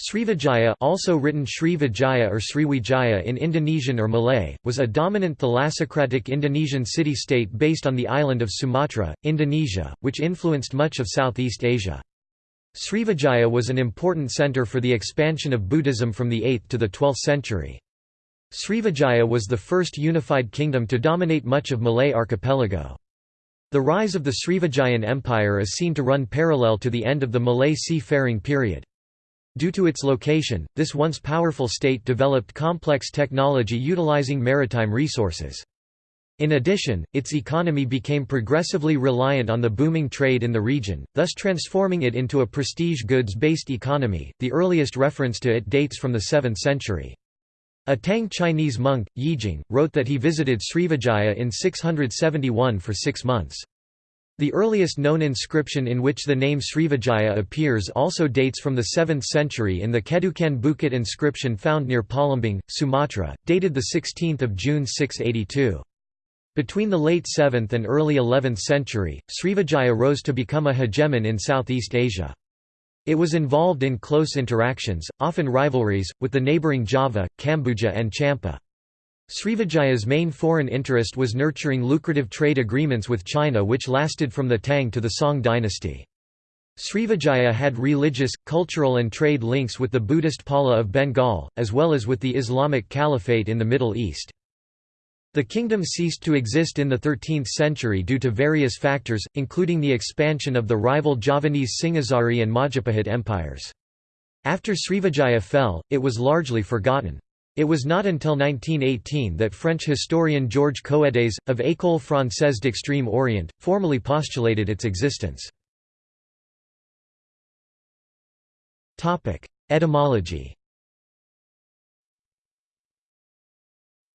Srivijaya also written Srivijaya or Sriwijaya in Indonesian or Malay, was a dominant thalassocratic Indonesian city-state based on the island of Sumatra, Indonesia, which influenced much of Southeast Asia. Srivijaya was an important center for the expansion of Buddhism from the 8th to the 12th century. Srivijaya was the first unified kingdom to dominate much of Malay archipelago. The rise of the Srivijayan Empire is seen to run parallel to the end of the Malay sea-faring period. Due to its location, this once powerful state developed complex technology utilizing maritime resources. In addition, its economy became progressively reliant on the booming trade in the region, thus transforming it into a prestige goods-based economy. The earliest reference to it dates from the 7th century. A Tang Chinese monk, Yijing, wrote that he visited Srivijaya in 671 for six months. The earliest known inscription in which the name Srivijaya appears also dates from the 7th century in the Kedukan Bukit inscription found near Palembang, Sumatra, dated 16 June 682. Between the late 7th and early 11th century, Srivijaya rose to become a hegemon in Southeast Asia. It was involved in close interactions, often rivalries, with the neighbouring Java, Kambuja and Champa. Srivijaya's main foreign interest was nurturing lucrative trade agreements with China which lasted from the Tang to the Song dynasty. Srivijaya had religious, cultural and trade links with the Buddhist Pala of Bengal, as well as with the Islamic Caliphate in the Middle East. The kingdom ceased to exist in the 13th century due to various factors, including the expansion of the rival Javanese Singhasari and Majapahit empires. After Srivijaya fell, it was largely forgotten. It was not until 1918 that French historian Georges Coedes, of École Française d'Extrême Orient, formally postulated its existence. Etymology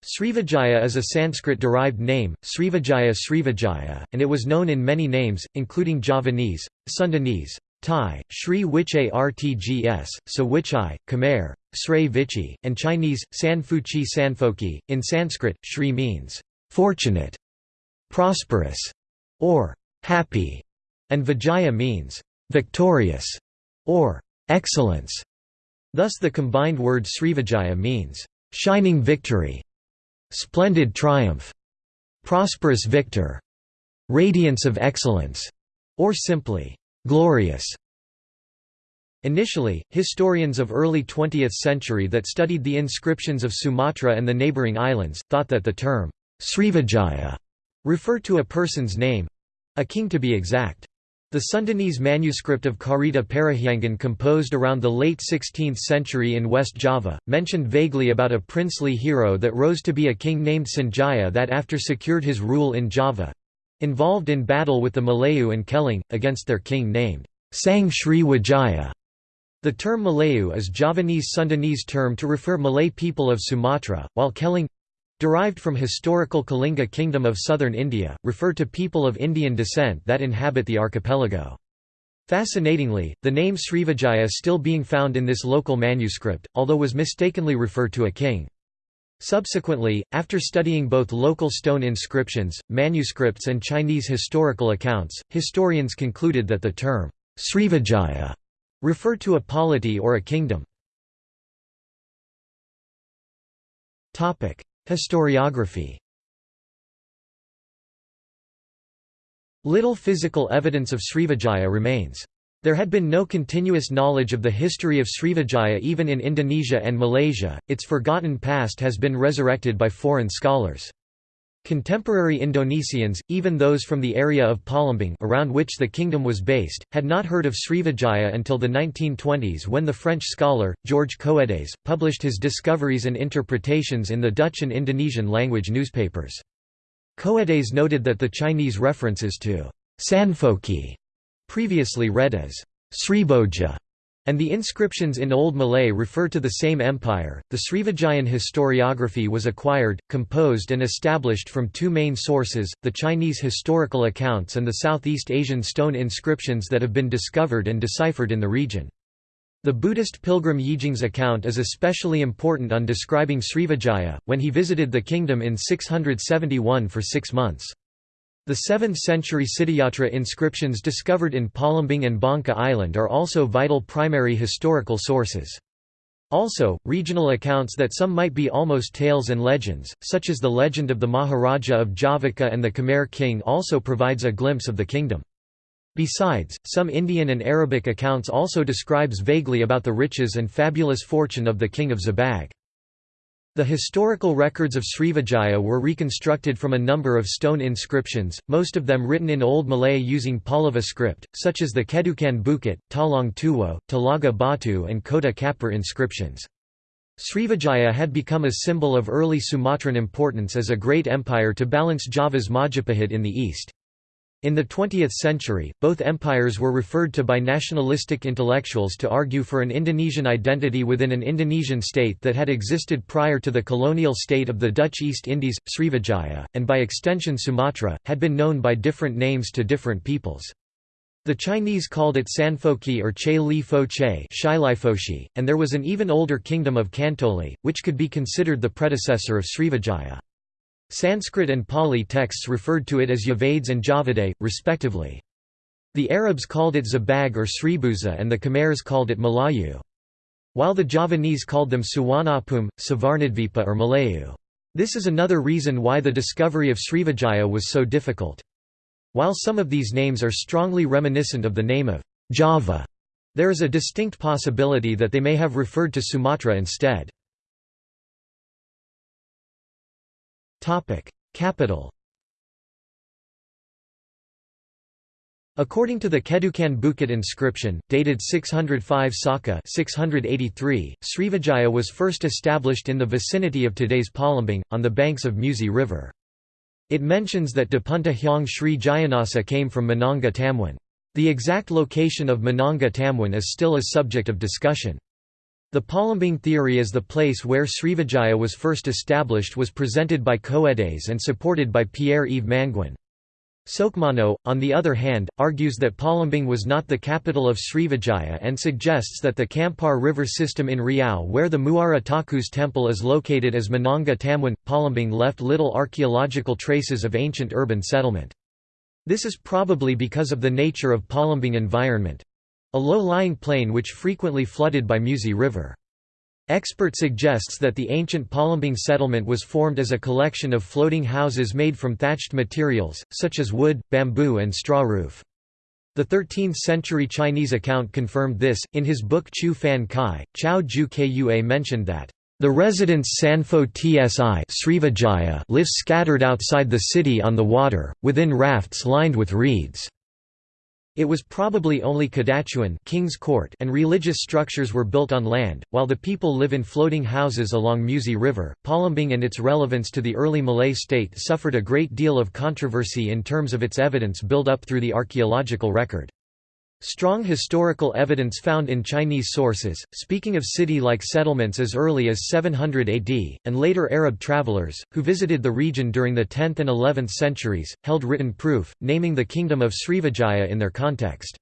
Srivijaya is a Sanskrit-derived name, Srivijaya Srivijaya, and it was known in many names, including Javanese, Sundanese, Thai, Sri Wichai Rtgs, Sawichai, Khmer, Srei Vichi, and Chinese, Sanfuchi Sanfoki. In Sanskrit, Shri means fortunate, prosperous, or happy, and Vijaya means victorious or excellence. Thus the combined word Srivijaya means shining victory, splendid triumph, prosperous victor, radiance of excellence, or simply glorious. Initially, historians of early 20th century that studied the inscriptions of Sumatra and the neighboring islands, thought that the term Srivijaya referred to a person's name—a king to be exact. The Sundanese manuscript of Carita Parahyangan composed around the late 16th century in West Java, mentioned vaguely about a princely hero that rose to be a king named Sanjaya that after secured his rule in Java, Involved in battle with the Malayu and Keling, against their king named Sang Sri Wijaya. The term Malayu is Javanese Sundanese term to refer Malay people of Sumatra, while Keling derived from historical Kalinga kingdom of southern India, refer to people of Indian descent that inhabit the archipelago. Fascinatingly, the name Srivijaya is still being found in this local manuscript, although was mistakenly referred to a king. Subsequently, after studying both local stone inscriptions, manuscripts and Chinese historical accounts, historians concluded that the term Srivijaya referred to a polity or a kingdom. Historiography Little physical evidence of Srivijaya remains. There had been no continuous knowledge of the history of Srivijaya even in Indonesia and Malaysia, its forgotten past has been resurrected by foreign scholars. Contemporary Indonesians, even those from the area of Palembang around which the kingdom was based, had not heard of Srivijaya until the 1920s when the French scholar, George Coedes, published his discoveries and interpretations in the Dutch and Indonesian language newspapers. Coedes noted that the Chinese references to Sanfoki previously read as Sriboja, and the inscriptions in Old Malay refer to the same empire. The Srivijayan historiography was acquired, composed, and established from two main sources the Chinese historical accounts and the Southeast Asian stone inscriptions that have been discovered and deciphered in the region. The Buddhist pilgrim Yijing's account is especially important on describing Srivijaya, when he visited the kingdom in 671 for six months. The 7th-century Siddhayatra inscriptions discovered in Palembang and Bangka Island are also vital primary historical sources. Also, regional accounts that some might be almost tales and legends, such as the legend of the Maharaja of Javaka and the Khmer king also provides a glimpse of the kingdom. Besides, some Indian and Arabic accounts also describes vaguely about the riches and fabulous fortune of the king of Zabag. The historical records of Srivijaya were reconstructed from a number of stone inscriptions, most of them written in Old Malay using Pallava script, such as the Kedukan Bukit, Talang Tuwo, Talaga Batu and Kota Kapur inscriptions. Srivijaya had become a symbol of early Sumatran importance as a great empire to balance Java's Majapahit in the east. In the 20th century, both empires were referred to by nationalistic intellectuals to argue for an Indonesian identity within an Indonesian state that had existed prior to the colonial state of the Dutch East Indies. Srivijaya, and by extension Sumatra, had been known by different names to different peoples. The Chinese called it Sanfoki or Che Li Fo Che and there was an even older kingdom of Kantoli, which could be considered the predecessor of Srivijaya. Sanskrit and Pali texts referred to it as Yavades and Javade, respectively. The Arabs called it Zabag or Sribuza and the Khmers called it Malayu. While the Javanese called them Suwanapum, Savarnadvipa or Malayu. This is another reason why the discovery of Srivijaya was so difficult. While some of these names are strongly reminiscent of the name of Java, there is a distinct possibility that they may have referred to Sumatra instead. Capital According to the Kedukan Bukit inscription, dated 605 Saka 683, Srivijaya was first established in the vicinity of today's Palembang, on the banks of Musi River. It mentions that Dapunta Hyang Sri Jayanasa came from Minanga Tamwan. The exact location of Minanga Tamwan is still a subject of discussion. The Palembang theory as the place where Srivijaya was first established was presented by Coedes and supported by Pierre-Yves Manguin. Soekmono, on the other hand, argues that Palembang was not the capital of Srivijaya and suggests that the Kampar River system in Riau where the Muara Takus temple is located as Minanga Tamwan. Palembang left little archaeological traces of ancient urban settlement. This is probably because of the nature of Palembang environment. A low-lying plain which frequently flooded by Musi River. Expert suggests that the ancient Palembang settlement was formed as a collection of floating houses made from thatched materials, such as wood, bamboo and straw roof. The 13th-century Chinese account confirmed this. In his book Chu Fan Kai, Chao Ju Kua mentioned that the residents Sanfo Tsi lives scattered outside the city on the water, within rafts lined with reeds. It was probably only Kadatuan King's Court and religious structures were built on land, while the people live in floating houses along Musi River. Palembang and its relevance to the early Malay state suffered a great deal of controversy in terms of its evidence built up through the archaeological record. Strong historical evidence found in Chinese sources, speaking of city-like settlements as early as 700 AD, and later Arab travelers, who visited the region during the 10th and 11th centuries, held written proof, naming the kingdom of Srivijaya in their context.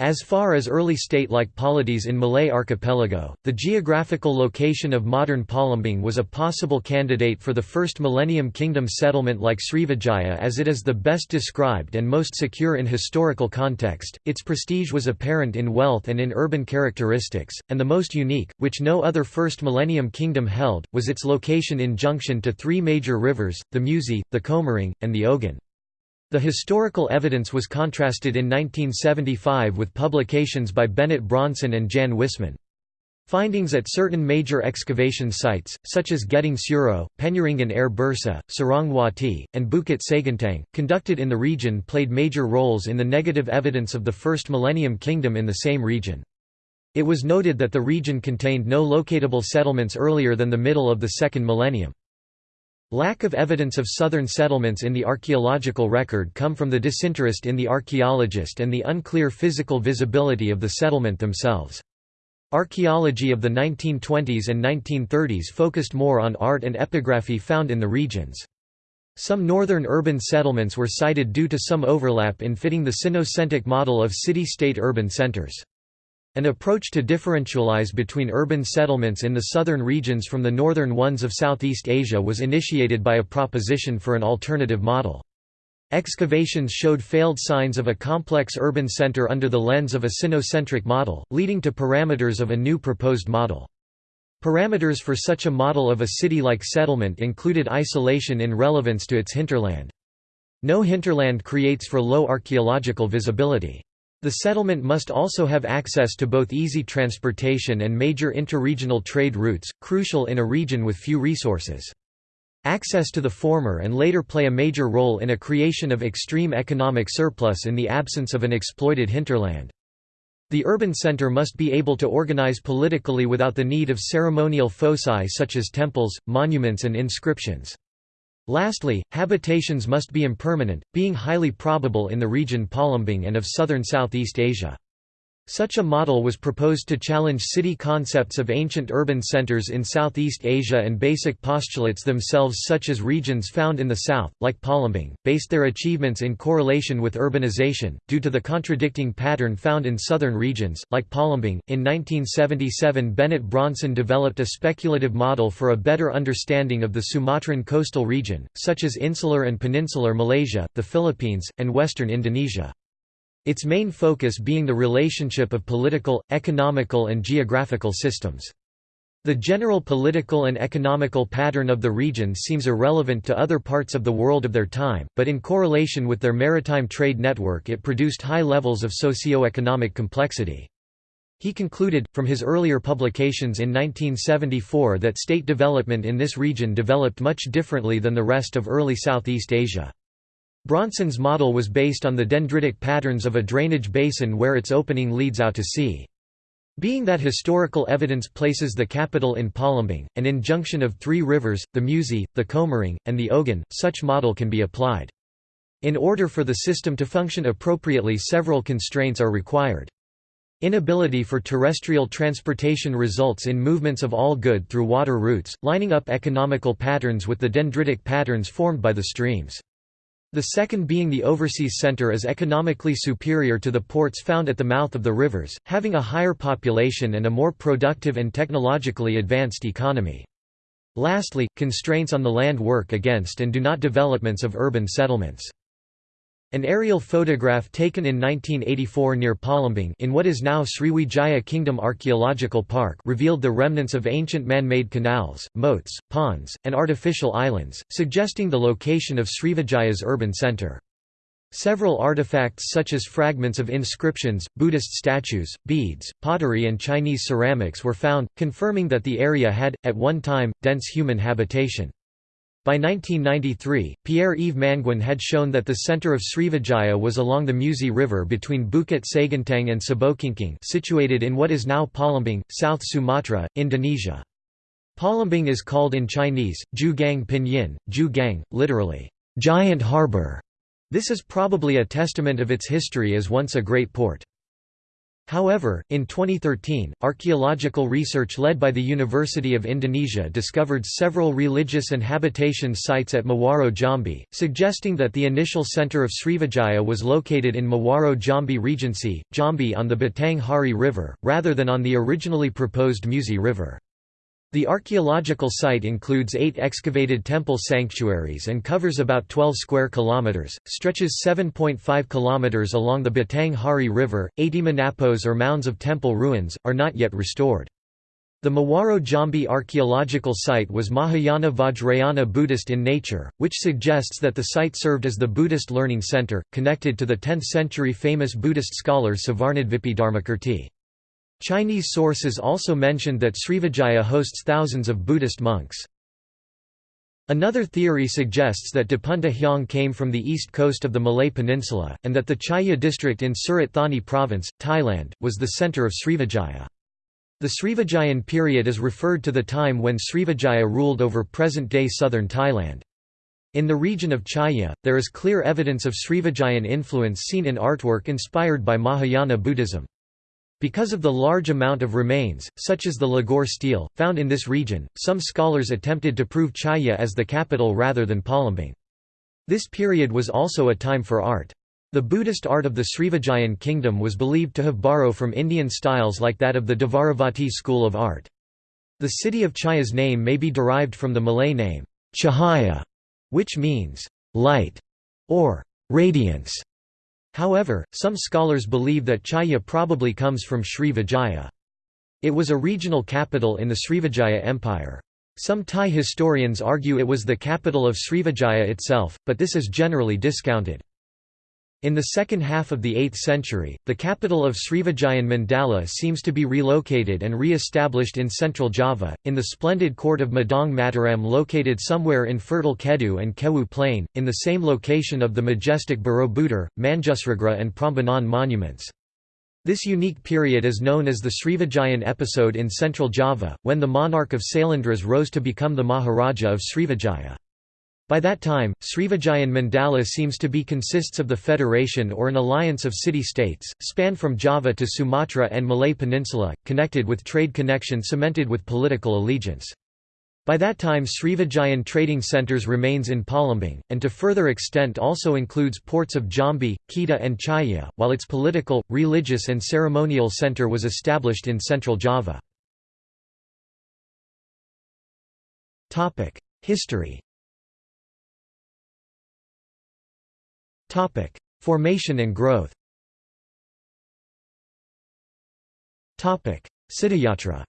As far as early state-like polities in Malay archipelago, the geographical location of modern Palembang was a possible candidate for the first Millennium Kingdom settlement like Srivijaya as it is the best described and most secure in historical context. Its prestige was apparent in wealth and in urban characteristics, and the most unique, which no other first Millennium Kingdom held, was its location in junction to three major rivers, the Musi, the Komering, and the Ogan. The historical evidence was contrasted in 1975 with publications by Bennett Bronson and Jan Wisseman. Findings at certain major excavation sites, such as Gedung Suro, Penyaringan Air Bursa, Sarangwati, and Bukit Seguntang, conducted in the region played major roles in the negative evidence of the First Millennium Kingdom in the same region. It was noted that the region contained no locatable settlements earlier than the middle of the second millennium. Lack of evidence of southern settlements in the archaeological record come from the disinterest in the archaeologist and the unclear physical visibility of the settlement themselves. Archaeology of the 1920s and 1930s focused more on art and epigraphy found in the regions. Some northern urban settlements were cited due to some overlap in fitting the Sinocentric model of city-state urban centers. An approach to differentialize between urban settlements in the southern regions from the northern ones of Southeast Asia was initiated by a proposition for an alternative model. Excavations showed failed signs of a complex urban center under the lens of a sinocentric model, leading to parameters of a new proposed model. Parameters for such a model of a city-like settlement included isolation in relevance to its hinterland. No hinterland creates for low archaeological visibility. The settlement must also have access to both easy transportation and major interregional trade routes, crucial in a region with few resources. Access to the former and later play a major role in a creation of extreme economic surplus in the absence of an exploited hinterland. The urban center must be able to organize politically without the need of ceremonial foci such as temples, monuments and inscriptions. Lastly, habitations must be impermanent, being highly probable in the region Palembang and of southern Southeast Asia. Such a model was proposed to challenge city concepts of ancient urban centers in Southeast Asia and basic postulates themselves such as regions found in the south, like Palembang, based their achievements in correlation with urbanization, due to the contradicting pattern found in southern regions, like Palembang. In 1977 Bennett Bronson developed a speculative model for a better understanding of the Sumatran coastal region, such as insular and peninsular Malaysia, the Philippines, and western Indonesia its main focus being the relationship of political, economical and geographical systems. The general political and economical pattern of the region seems irrelevant to other parts of the world of their time, but in correlation with their maritime trade network it produced high levels of socio-economic complexity. He concluded, from his earlier publications in 1974 that state development in this region developed much differently than the rest of early Southeast Asia. Bronson's model was based on the dendritic patterns of a drainage basin where its opening leads out to sea. Being that historical evidence places the capital in Palembang, an injunction of three rivers, the Musi, the Komering, and the Ogan, such model can be applied. In order for the system to function appropriately several constraints are required. Inability for terrestrial transportation results in movements of all good through water routes, lining up economical patterns with the dendritic patterns formed by the streams. The second being the overseas center is economically superior to the ports found at the mouth of the rivers, having a higher population and a more productive and technologically advanced economy. Lastly, constraints on the land work against and do not developments of urban settlements. An aerial photograph taken in 1984 near Palembang in what is now Sriwijaya Kingdom Archaeological Park revealed the remnants of ancient man-made canals, moats, ponds, and artificial islands, suggesting the location of Srivijaya's urban center. Several artifacts such as fragments of inscriptions, Buddhist statues, beads, pottery and Chinese ceramics were found, confirming that the area had, at one time, dense human habitation. By 1993, Pierre-Yves Manguin had shown that the center of Srivijaya was along the Musi River between Bukit Seguntang and Sabokingking situated in what is now Palembang, South Sumatra, Indonesia. Palembang is called in Chinese, Ju Gang Pinyin, Ju Gang, literally, giant harbor. This is probably a testament of its history as once a great port. However, in 2013, archaeological research led by the University of Indonesia discovered several religious and habitation sites at Muaro Jambi, suggesting that the initial center of Srivijaya was located in Muaro Jambi Regency, Jambi on the Batang Hari River, rather than on the originally proposed Musi River. The archaeological site includes eight excavated temple sanctuaries and covers about 12 square kilometers, stretches 7.5 kilometers along the Batang Hari River. 80 menapos or mounds of temple ruins, are not yet restored. The Muaro Jambi archaeological site was Mahayana Vajrayana Buddhist in nature, which suggests that the site served as the Buddhist learning center, connected to the 10th-century famous Buddhist scholar Savarnadvipi Dharmakirti. Chinese sources also mentioned that Srivijaya hosts thousands of Buddhist monks. Another theory suggests that Dapunta Hyang came from the east coast of the Malay Peninsula, and that the Chaya district in Surat Thani province, Thailand, was the centre of Srivijaya. The Srivijayan period is referred to the time when Srivijaya ruled over present-day southern Thailand. In the region of Chaya, there is clear evidence of Srivijayan influence seen in artwork inspired by Mahayana Buddhism. Because of the large amount of remains, such as the Ligor stele, found in this region, some scholars attempted to prove Chaya as the capital rather than Palembang. This period was also a time for art. The Buddhist art of the Srivijayan kingdom was believed to have borrowed from Indian styles like that of the Dvaravati school of art. The city of Chaya's name may be derived from the Malay name, Chahaya, which means light or radiance. However, some scholars believe that Chaya probably comes from Sri Vijaya. It was a regional capital in the Srivijaya Empire. Some Thai historians argue it was the capital of Srivijaya itself, but this is generally discounted. In the second half of the 8th century, the capital of Srivijayan Mandala seems to be relocated and re-established in central Java, in the splendid court of Medang Mataram located somewhere in fertile Kedu and Kewu plain, in the same location of the majestic Borobudur, Manjusragra and Prambanan monuments. This unique period is known as the Srivijayan episode in central Java, when the monarch of Sailendras rose to become the Maharaja of Srivijaya. By that time, Srivijayan Mandala seems to be consists of the federation or an alliance of city-states, spanned from Java to Sumatra and Malay Peninsula, connected with trade connection cemented with political allegiance. By that time Srivijayan trading centres remains in Palembang, and to further extent also includes ports of Jambi, Kedah and Chaya, while its political, religious and ceremonial centre was established in central Java. History Formation and growth Siddhayatra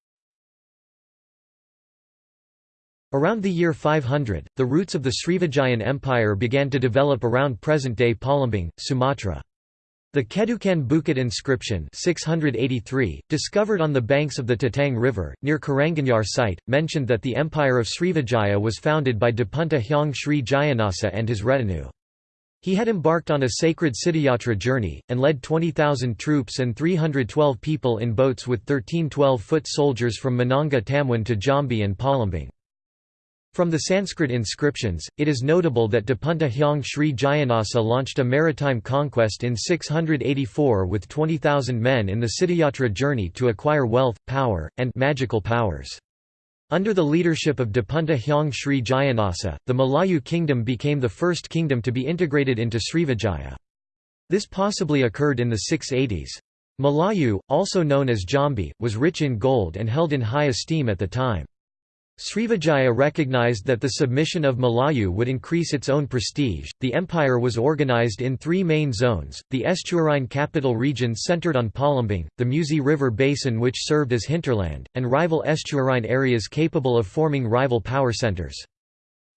Around the year 500, the roots of the Srivijayan Empire began to develop around present-day Palembang, Sumatra. The Kedukan Bukit inscription 683, discovered on the banks of the Tatang River, near Karanganyar site, mentioned that the empire of Srivijaya was founded by Dapunta Hyang Sri Jayanasa and his retinue. He had embarked on a sacred Siddhayatra journey, and led 20,000 troops and 312 people in boats with 13 12-foot soldiers from Minanga Tamwan to Jambi and Palembang. From the Sanskrit inscriptions, it is notable that Dapunta Hyang Sri Jayanasa launched a maritime conquest in 684 with 20,000 men in the Siddhayatra journey to acquire wealth, power, and magical powers. Under the leadership of Dapunta Hyang Sri Jayanasa, the Malayu kingdom became the first kingdom to be integrated into Srivijaya. This possibly occurred in the 680s. Malayu, also known as Jambi, was rich in gold and held in high esteem at the time. Srivijaya recognized that the submission of Malayu would increase its own prestige. The empire was organized in three main zones the estuarine capital region centered on Palembang, the Musi River basin, which served as hinterland, and rival estuarine areas capable of forming rival power centers.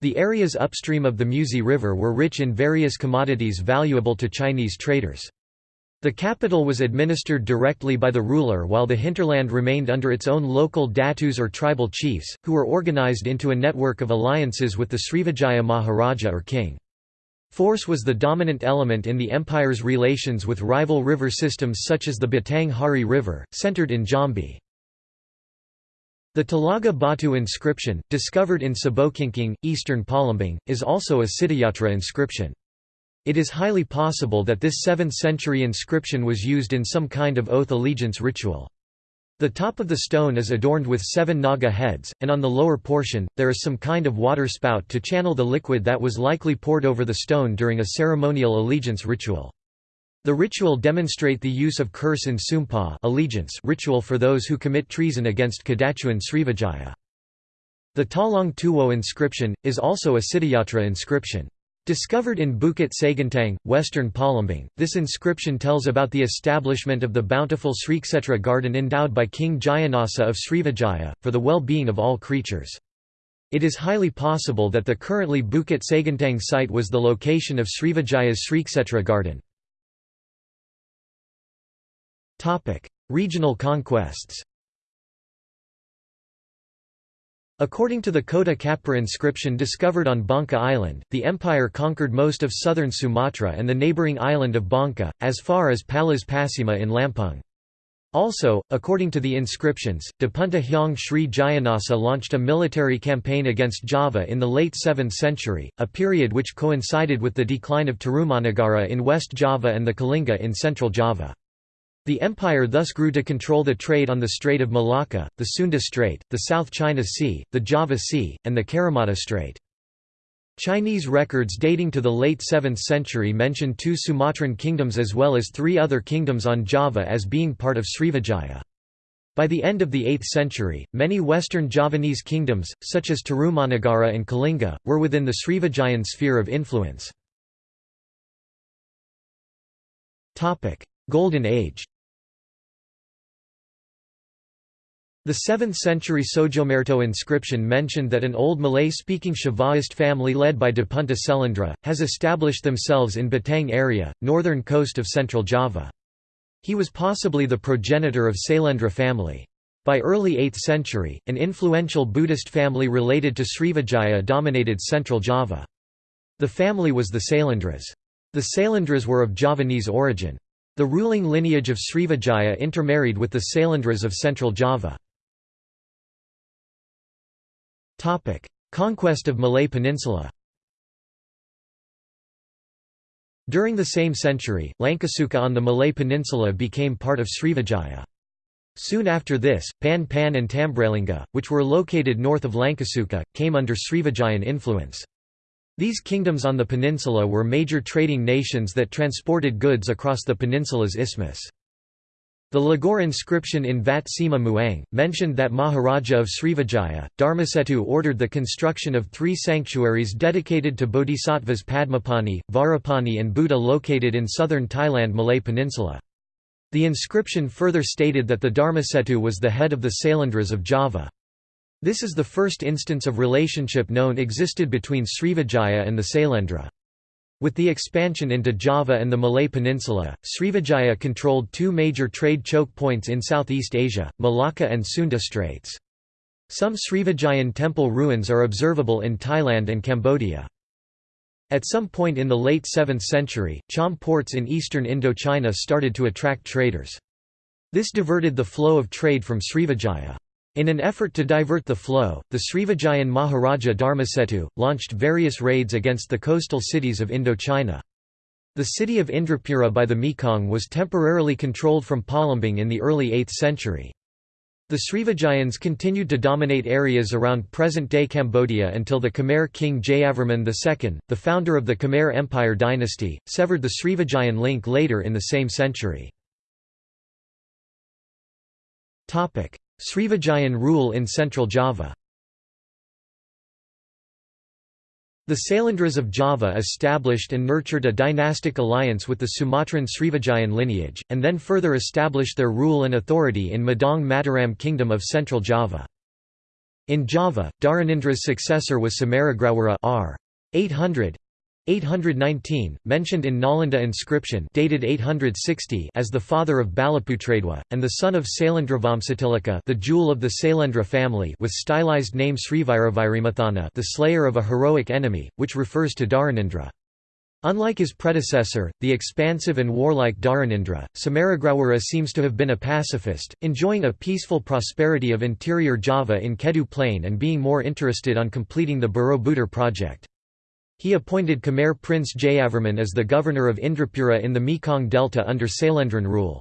The areas upstream of the Musi River were rich in various commodities valuable to Chinese traders. The capital was administered directly by the ruler while the hinterland remained under its own local datus or tribal chiefs, who were organized into a network of alliances with the Srivijaya Maharaja or king. Force was the dominant element in the empire's relations with rival river systems such as the Batang Hari River, centered in Jambi. The Talaga Batu inscription, discovered in Sabokingking, eastern Palembang, is also a Siddhayatra inscription. It is highly possible that this 7th-century inscription was used in some kind of oath allegiance ritual. The top of the stone is adorned with seven naga heads, and on the lower portion, there is some kind of water spout to channel the liquid that was likely poured over the stone during a ceremonial allegiance ritual. The ritual demonstrate the use of curse in sumpa allegiance ritual for those who commit treason against Kadatuan Srivijaya. The Talang Tuwo inscription, is also a Siddhayatra inscription. Discovered in Bukit Seguntang, western Palembang, this inscription tells about the establishment of the bountiful Srikshetra garden endowed by King Jayanasa of Srivijaya, for the well-being of all creatures. It is highly possible that the currently Bukit Seguntang site was the location of Srivijaya's Srikshetra garden. Regional conquests According to the Kota Kapur inscription discovered on Bangka Island, the empire conquered most of southern Sumatra and the neighbouring island of Bangka, as far as Palas Pasima in Lampung. Also, according to the inscriptions, Dapunta Hyang Sri Jayanasa launched a military campaign against Java in the late 7th century, a period which coincided with the decline of Tarumanagara in West Java and the Kalinga in central Java. The empire thus grew to control the trade on the Strait of Malacca, the Sunda Strait, the South China Sea, the Java Sea, and the Karimata Strait. Chinese records dating to the late 7th century mention two Sumatran kingdoms as well as three other kingdoms on Java as being part of Srivijaya. By the end of the 8th century, many western Javanese kingdoms, such as Tarumanagara and Kalinga, were within the Srivijayan sphere of influence. Golden Age The 7th-century Sojomerto inscription mentioned that an old Malay-speaking Shivaist family led by Dapunta Selendra, has established themselves in Batang area, northern coast of central Java. He was possibly the progenitor of Sailendra family. By early 8th century, an influential Buddhist family related to Srivijaya dominated central Java. The family was the Sailendras. The Sailendras were of Javanese origin. The ruling lineage of Srivijaya intermarried with the Sailendras of central Java. Conquest of Malay Peninsula During the same century, Langkasuka on the Malay Peninsula became part of Srivijaya. Soon after this, Pan Pan and Tambralinga, which were located north of Langkasuka, came under Srivijayan influence. These kingdoms on the peninsula were major trading nations that transported goods across the peninsula's isthmus. The Ligor inscription in Vat Sima Muang, mentioned that Maharaja of Srivijaya, Dharmasetu ordered the construction of three sanctuaries dedicated to bodhisattvas Padmapani, Vajrapani and Buddha located in southern Thailand Malay Peninsula. The inscription further stated that the Dharmasetu was the head of the Sailendras of Java. This is the first instance of relationship known existed between Srivijaya and the Sailendra. With the expansion into Java and the Malay Peninsula, Srivijaya controlled two major trade choke points in Southeast Asia, Malacca and Sunda Straits. Some Srivijayan temple ruins are observable in Thailand and Cambodia. At some point in the late 7th century, Cham ports in eastern Indochina started to attract traders. This diverted the flow of trade from Srivijaya. In an effort to divert the flow, the Srivijayan Maharaja Dharmasetu, launched various raids against the coastal cities of Indochina. The city of Indrapura by the Mekong was temporarily controlled from Palembang in the early 8th century. The Srivijayans continued to dominate areas around present-day Cambodia until the Khmer king Jayavarman II, the founder of the Khmer Empire dynasty, severed the Srivijayan link later in the same century. Srivijayan rule in central Java The Sailendras of Java established and nurtured a dynastic alliance with the Sumatran Srivijayan lineage, and then further established their rule and authority in Medang Mataram Kingdom of Central Java. In Java, Dharanindra's successor was Samaragrawara r. 800, 819, mentioned in Nalanda inscription dated 860 as the father of Balaputradewa, and the son of Sailendravamsatilaka the jewel of the Sailendra family with stylized name Sriviravairimathana the slayer of a heroic enemy, which refers to Dharanindra. Unlike his predecessor, the expansive and warlike Dharanindra, Samaragrawara seems to have been a pacifist, enjoying a peaceful prosperity of interior Java in Kedu Plain and being more interested on completing the Borobudur project. He appointed Khmer Prince Jayavarman as the governor of Indrapura in the Mekong Delta under Sailendran rule.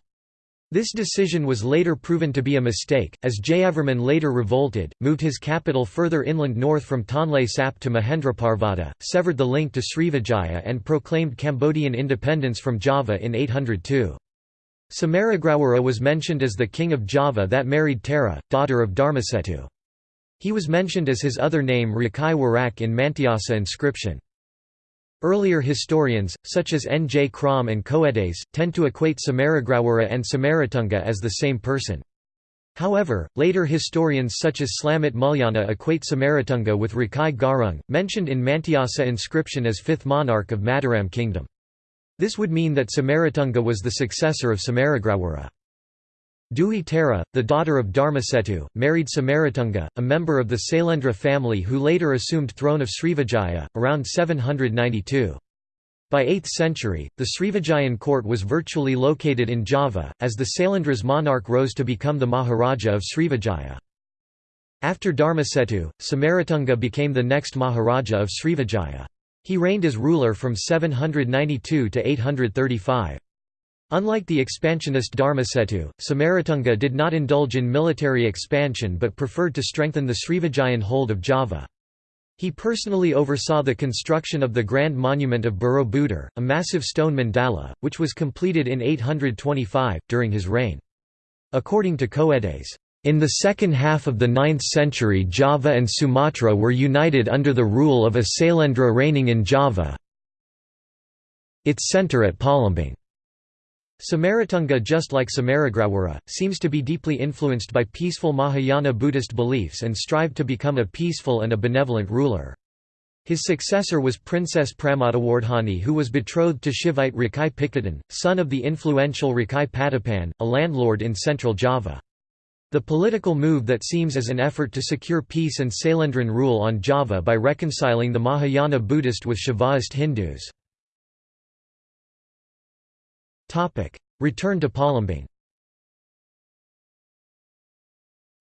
This decision was later proven to be a mistake, as Jayavarman later revolted, moved his capital further inland north from Tonle Sap to Mahendraparvata, severed the link to Srivijaya and proclaimed Cambodian independence from Java in 802. Samaragrawara was mentioned as the king of Java that married Tara, daughter of Dharmasetu. He was mentioned as his other name Rakai Warak in Mantyasih inscription. Earlier historians, such as N. J. Krom and Coedes, tend to equate Samaragrawara and Samaratunga as the same person. However, later historians such as Slamet Mulyana equate Samaratunga with Rakai Garung, mentioned in Mantyasih inscription as fifth monarch of Mataram kingdom. This would mean that Samaratunga was the successor of Samaragrawara. Dewi Tara, the daughter of Dharmasetu, married Samaratunga, a member of the Sailendra family who later assumed throne of Srivijaya, around 792. By 8th century, the Srivijayan court was virtually located in Java, as the Sailendra's monarch rose to become the Maharaja of Srivijaya. After Dharmasetu, Samaratunga became the next Maharaja of Srivijaya. He reigned as ruler from 792 to 835. Unlike the expansionist Dharmasetu, Samaratunga did not indulge in military expansion but preferred to strengthen the Srivijayan hold of Java. He personally oversaw the construction of the Grand Monument of Borobudur, a massive stone mandala, which was completed in 825, during his reign. According to Coedes, in the second half of the 9th century Java and Sumatra were united under the rule of a Sailendra reigning in Java, its centre at Palembang. Samaratunga just like Samaragrawara, seems to be deeply influenced by peaceful Mahayana Buddhist beliefs and strived to become a peaceful and a benevolent ruler. His successor was Princess Pramatawardhani who was betrothed to Shivite Rakai Pikatan, son of the influential Rakai Patapan, a landlord in central Java. The political move that seems as an effort to secure peace and Sailendran rule on Java by reconciling the Mahayana Buddhist with Shaivaist Hindus. Return to Palembang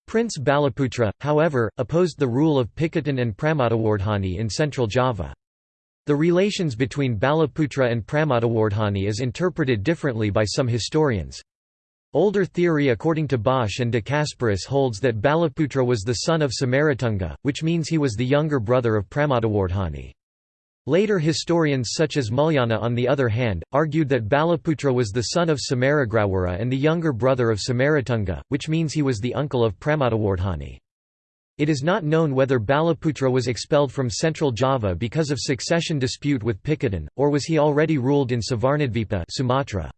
Prince Balaputra, however, opposed the rule of Pikatan and Pramatawardhani in central Java. The relations between Balaputra and Pramatawardhani is interpreted differently by some historians. Older theory according to Bosch and de Casparis holds that Balaputra was the son of Samaratunga, which means he was the younger brother of Pramatawardhani. Later historians such as Mulyana on the other hand, argued that Balaputra was the son of Samaragrawura and the younger brother of Samaratunga, which means he was the uncle of Pramatawardhani. It is not known whether Balaputra was expelled from central Java because of succession dispute with Pikatan, or was he already ruled in Savarnadvipa Sumatra.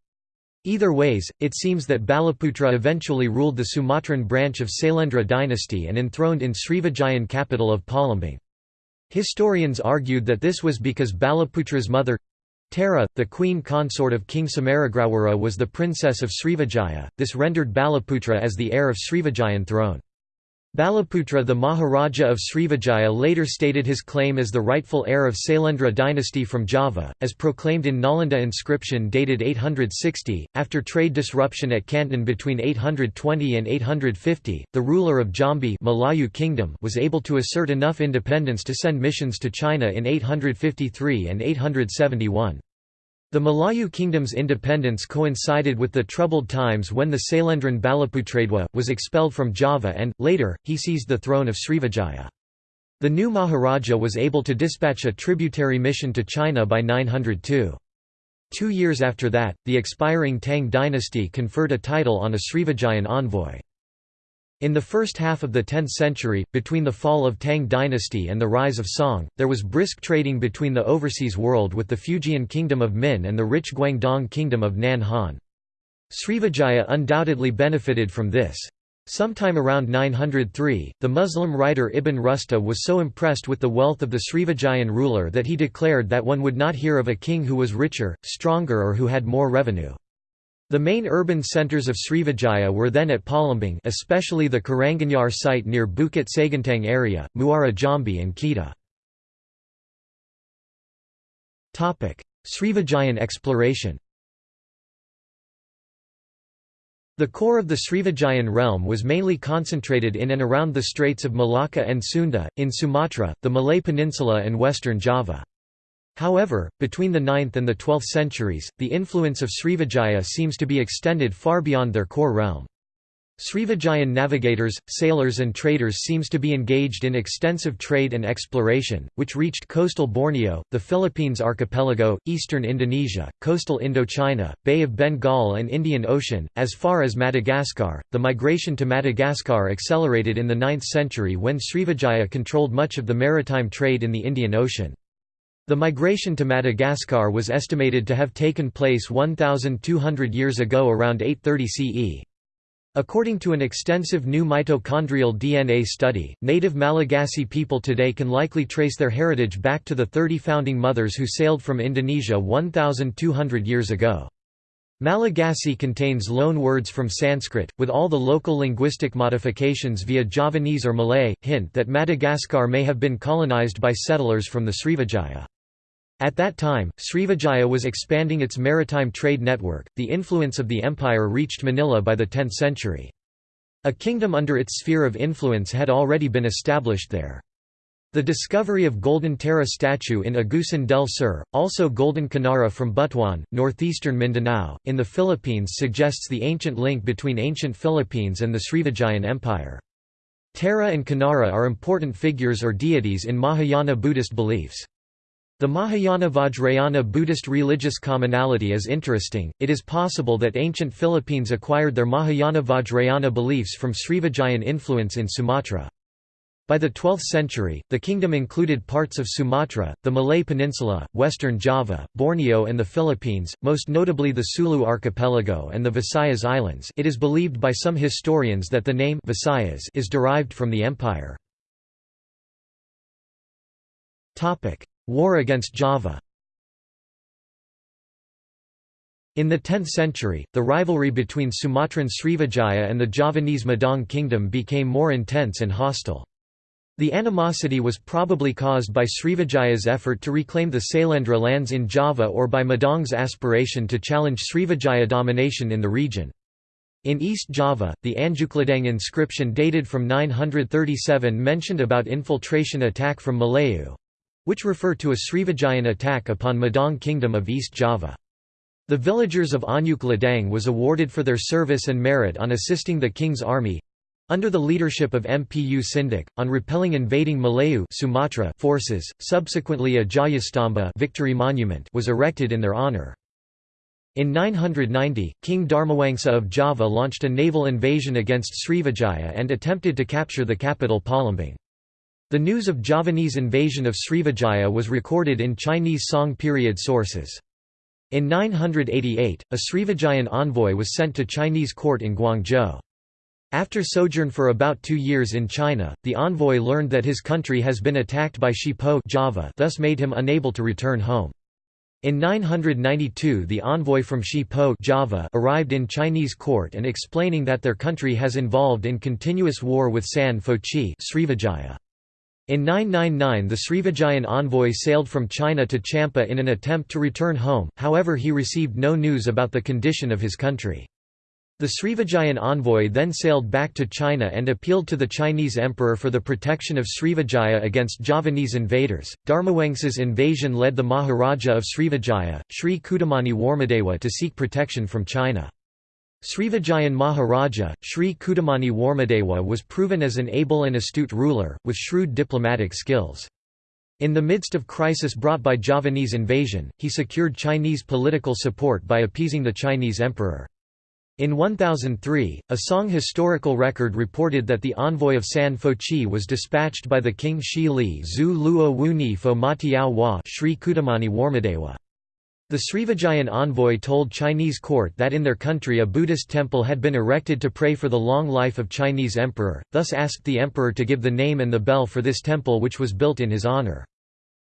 Either ways, it seems that Balaputra eventually ruled the Sumatran branch of Sailendra dynasty and enthroned in Srivijayan capital of Palembang. Historians argued that this was because Balaputra's mother Tara, the queen consort of King Samaragrawara was the princess of Srivijaya, this rendered Balaputra as the heir of Srivijayan throne. Balaputra the Maharaja of Srivijaya later stated his claim as the rightful heir of Sailendra dynasty from Java, as proclaimed in Nalanda inscription dated 860. After trade disruption at Canton between 820 and 850, the ruler of Jambi Malayu Kingdom was able to assert enough independence to send missions to China in 853 and 871. The Malayu kingdom's independence coincided with the troubled times when the Sailendran Balaputradewa, was expelled from Java and, later, he seized the throne of Srivijaya. The new Maharaja was able to dispatch a tributary mission to China by 902. Two years after that, the expiring Tang dynasty conferred a title on a Srivijayan envoy. In the first half of the 10th century, between the fall of Tang dynasty and the rise of Song, there was brisk trading between the overseas world with the Fujian kingdom of Min and the rich Guangdong kingdom of Nan Han. Srivijaya undoubtedly benefited from this. Sometime around 903, the Muslim writer Ibn Rusta was so impressed with the wealth of the Srivijayan ruler that he declared that one would not hear of a king who was richer, stronger or who had more revenue. The main urban centers of Srivijaya were then at Palembang especially the Karanganyar site near Bukit Seguntang area, Muara Jambi and Kita. Srivijayan exploration The core of the Srivijayan realm was mainly concentrated in and around the Straits of Malacca and Sunda, in Sumatra, the Malay Peninsula and western Java. However, between the 9th and the 12th centuries, the influence of Srivijaya seems to be extended far beyond their core realm. Srivijayan navigators, sailors and traders seems to be engaged in extensive trade and exploration, which reached coastal Borneo, the Philippines archipelago, eastern Indonesia, coastal Indochina, Bay of Bengal and Indian Ocean, as far as Madagascar. The migration to Madagascar accelerated in the 9th century when Srivijaya controlled much of the maritime trade in the Indian Ocean. The migration to Madagascar was estimated to have taken place 1,200 years ago around 830 CE. According to an extensive new mitochondrial DNA study, native Malagasy people today can likely trace their heritage back to the 30 founding mothers who sailed from Indonesia 1,200 years ago. Malagasy contains loan words from Sanskrit, with all the local linguistic modifications via Javanese or Malay, hint that Madagascar may have been colonized by settlers from the Srivijaya. At that time, Srivijaya was expanding its maritime trade network. The influence of the empire reached Manila by the 10th century. A kingdom under its sphere of influence had already been established there. The discovery of Golden Tara statue in Agusan del Sur, also Golden Kinnara from Butuan, northeastern Mindanao, in the Philippines suggests the ancient link between ancient Philippines and the Srivijayan Empire. Tara and Kinnara are important figures or deities in Mahayana Buddhist beliefs. The Mahayana Vajrayana Buddhist religious commonality is interesting. It is possible that ancient Philippines acquired their Mahayana Vajrayana beliefs from Srivijayan influence in Sumatra. By the 12th century, the kingdom included parts of Sumatra, the Malay Peninsula, western Java, Borneo and the Philippines, most notably the Sulu archipelago and the Visayas Islands it is believed by some historians that the name Visayas is derived from the empire. War against Java In the 10th century, the rivalry between Sumatran Srivijaya and the Javanese Medang kingdom became more intense and hostile. The animosity was probably caused by Srivijaya's effort to reclaim the Sailendra lands in Java or by Medang's aspiration to challenge Srivijaya domination in the region. In East Java, the Anjukladang inscription dated from 937 mentioned about infiltration attack from Malayu—which refer to a Srivijayan attack upon Medang kingdom of East Java. The villagers of Anjukladang was awarded for their service and merit on assisting the king's army, under the leadership of Mpu Sindok, on repelling invading Malayu Sumatra forces, subsequently a Jayastamba victory monument was erected in their honour. In 990, King Dharmawangsa of Java launched a naval invasion against Srivijaya and attempted to capture the capital Palembang. The news of Javanese invasion of Srivijaya was recorded in Chinese Song period sources. In 988, a Srivijayan envoy was sent to Chinese court in Guangzhou. After sojourn for about two years in China, the envoy learned that his country has been attacked by Shipo Java thus made him unable to return home. In 992 the envoy from Shipo Java arrived in Chinese court and explaining that their country has involved in continuous war with San Fochi Srivijaya. In 999 the Srivijayan envoy sailed from China to Champa in an attempt to return home, however he received no news about the condition of his country. The Srivijayan envoy then sailed back to China and appealed to the Chinese emperor for the protection of Srivijaya against Javanese invaders. Dharmawangsa's invasion led the Maharaja of Srivijaya, Sri Kudamani Warmadewa, to seek protection from China. Srivijayan Maharaja, Sri Kudamani Warmadewa was proven as an able and astute ruler, with shrewd diplomatic skills. In the midst of crisis brought by Javanese invasion, he secured Chinese political support by appeasing the Chinese emperor. In 1003, a Song historical record reported that the envoy of San Fochi was dispatched by the king Shi Li Zhu Luo Wuni Fo Matiao Sri Kudamani Warmadewa. The Srivijayan envoy told Chinese court that in their country a Buddhist temple had been erected to pray for the long life of Chinese emperor, thus asked the emperor to give the name and the bell for this temple which was built in his honor.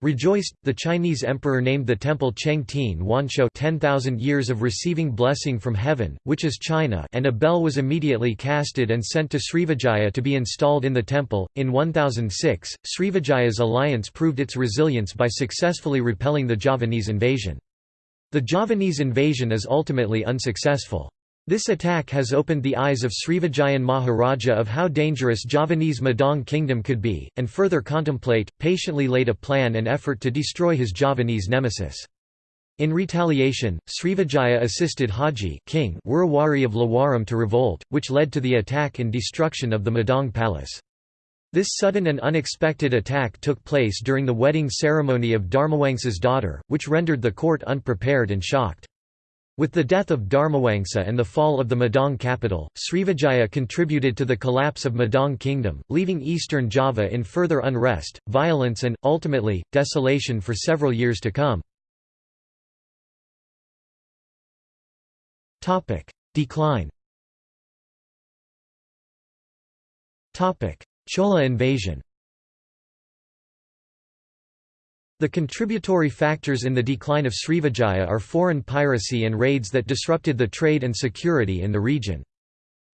Rejoiced, the Chinese emperor named the temple Chengtian Wanshou 10,000 years of receiving blessing from heaven, which is China and a bell was immediately casted and sent to Srivijaya to be installed in the temple. In 1006, Srivijaya's alliance proved its resilience by successfully repelling the Javanese invasion. The Javanese invasion is ultimately unsuccessful. This attack has opened the eyes of Srivijayan Maharaja of how dangerous Javanese Medang kingdom could be, and further contemplate, patiently laid a plan and effort to destroy his Javanese nemesis. In retaliation, Srivijaya assisted Haji king Wurawari of Lawaram to revolt, which led to the attack and destruction of the Medang palace. This sudden and unexpected attack took place during the wedding ceremony of Dharmawangsa's daughter, which rendered the court unprepared and shocked. With the death of Dharmawangsa and the fall of the Medang capital, Srivijaya contributed to the collapse of Medang kingdom, leaving eastern Java in further unrest, violence and, ultimately, desolation for several years to come. Decline Chola invasion The contributory factors in the decline of Srivijaya are foreign piracy and raids that disrupted the trade and security in the region.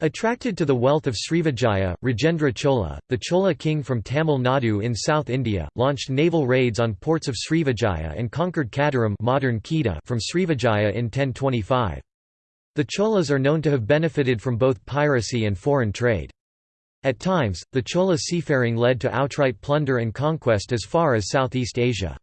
Attracted to the wealth of Srivijaya, Rajendra Chola, the Chola king from Tamil Nadu in South India, launched naval raids on ports of Srivijaya and conquered Kadaram modern Kedah from Srivijaya in 1025. The Cholas are known to have benefited from both piracy and foreign trade. At times, the Chola seafaring led to outright plunder and conquest as far as Southeast Asia.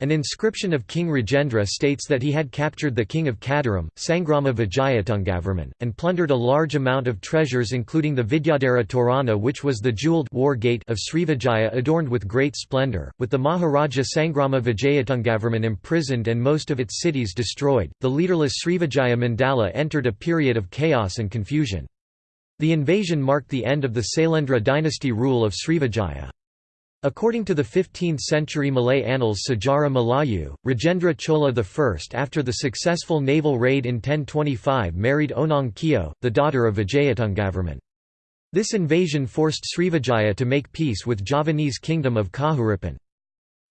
An inscription of King Rajendra states that he had captured the king of Kadaram, Sangrama Vijayatungavarman, and plundered a large amount of treasures including the Vidyadhara Torana which was the jewelled war gate of Srivijaya adorned with great splendour. With the Maharaja Sangrama Vijayatungavarman imprisoned and most of its cities destroyed, the leaderless Srivijaya Mandala entered a period of chaos and confusion. The invasion marked the end of the Sailendra dynasty rule of Srivijaya. According to the 15th-century Malay annals Sejarah Melayu, Rajendra Chola I after the successful naval raid in 1025 married Onang Kiu, the daughter of Vijayatungavarman. This invasion forced Srivijaya to make peace with Javanese kingdom of Kahuripan.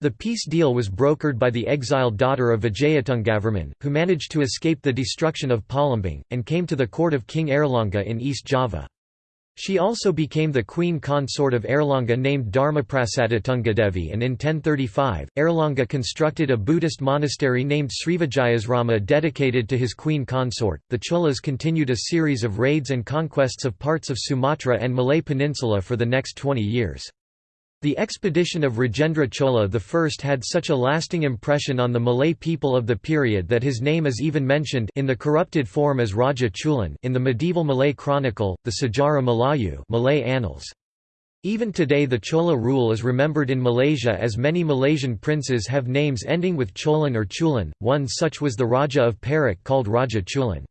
The peace deal was brokered by the exiled daughter of Vijayatungavarman, who managed to escape the destruction of Palembang, and came to the court of King Airlangga in East Java. She also became the queen consort of Airlangga named Dharmaprasada Tunggadevi and in 1035, Airlangga constructed a Buddhist monastery named Srivijayasrama dedicated to his queen consort. The Cholas continued a series of raids and conquests of parts of Sumatra and Malay Peninsula for the next 20 years. The expedition of Rajendra Chola I had such a lasting impression on the Malay people of the period that his name is even mentioned in the corrupted form as Raja Chulan in the medieval Malay chronicle, the Sejarah Melayu Malay Annals. Even today the Chola rule is remembered in Malaysia as many Malaysian princes have names ending with Cholan or Chulan, one such was the Raja of Perak called Raja Chulan.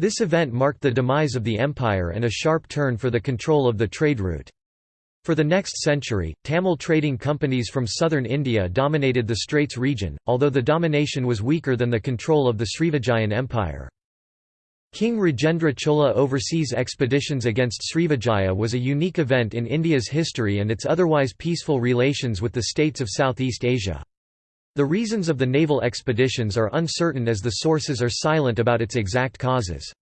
This event marked the demise of the empire and a sharp turn for the control of the trade route. For the next century, Tamil trading companies from southern India dominated the Straits region, although the domination was weaker than the control of the Srivijayan Empire. King Rajendra Chola overseas expeditions against Srivijaya was a unique event in India's history and its otherwise peaceful relations with the states of Southeast Asia. The reasons of the naval expeditions are uncertain as the sources are silent about its exact causes.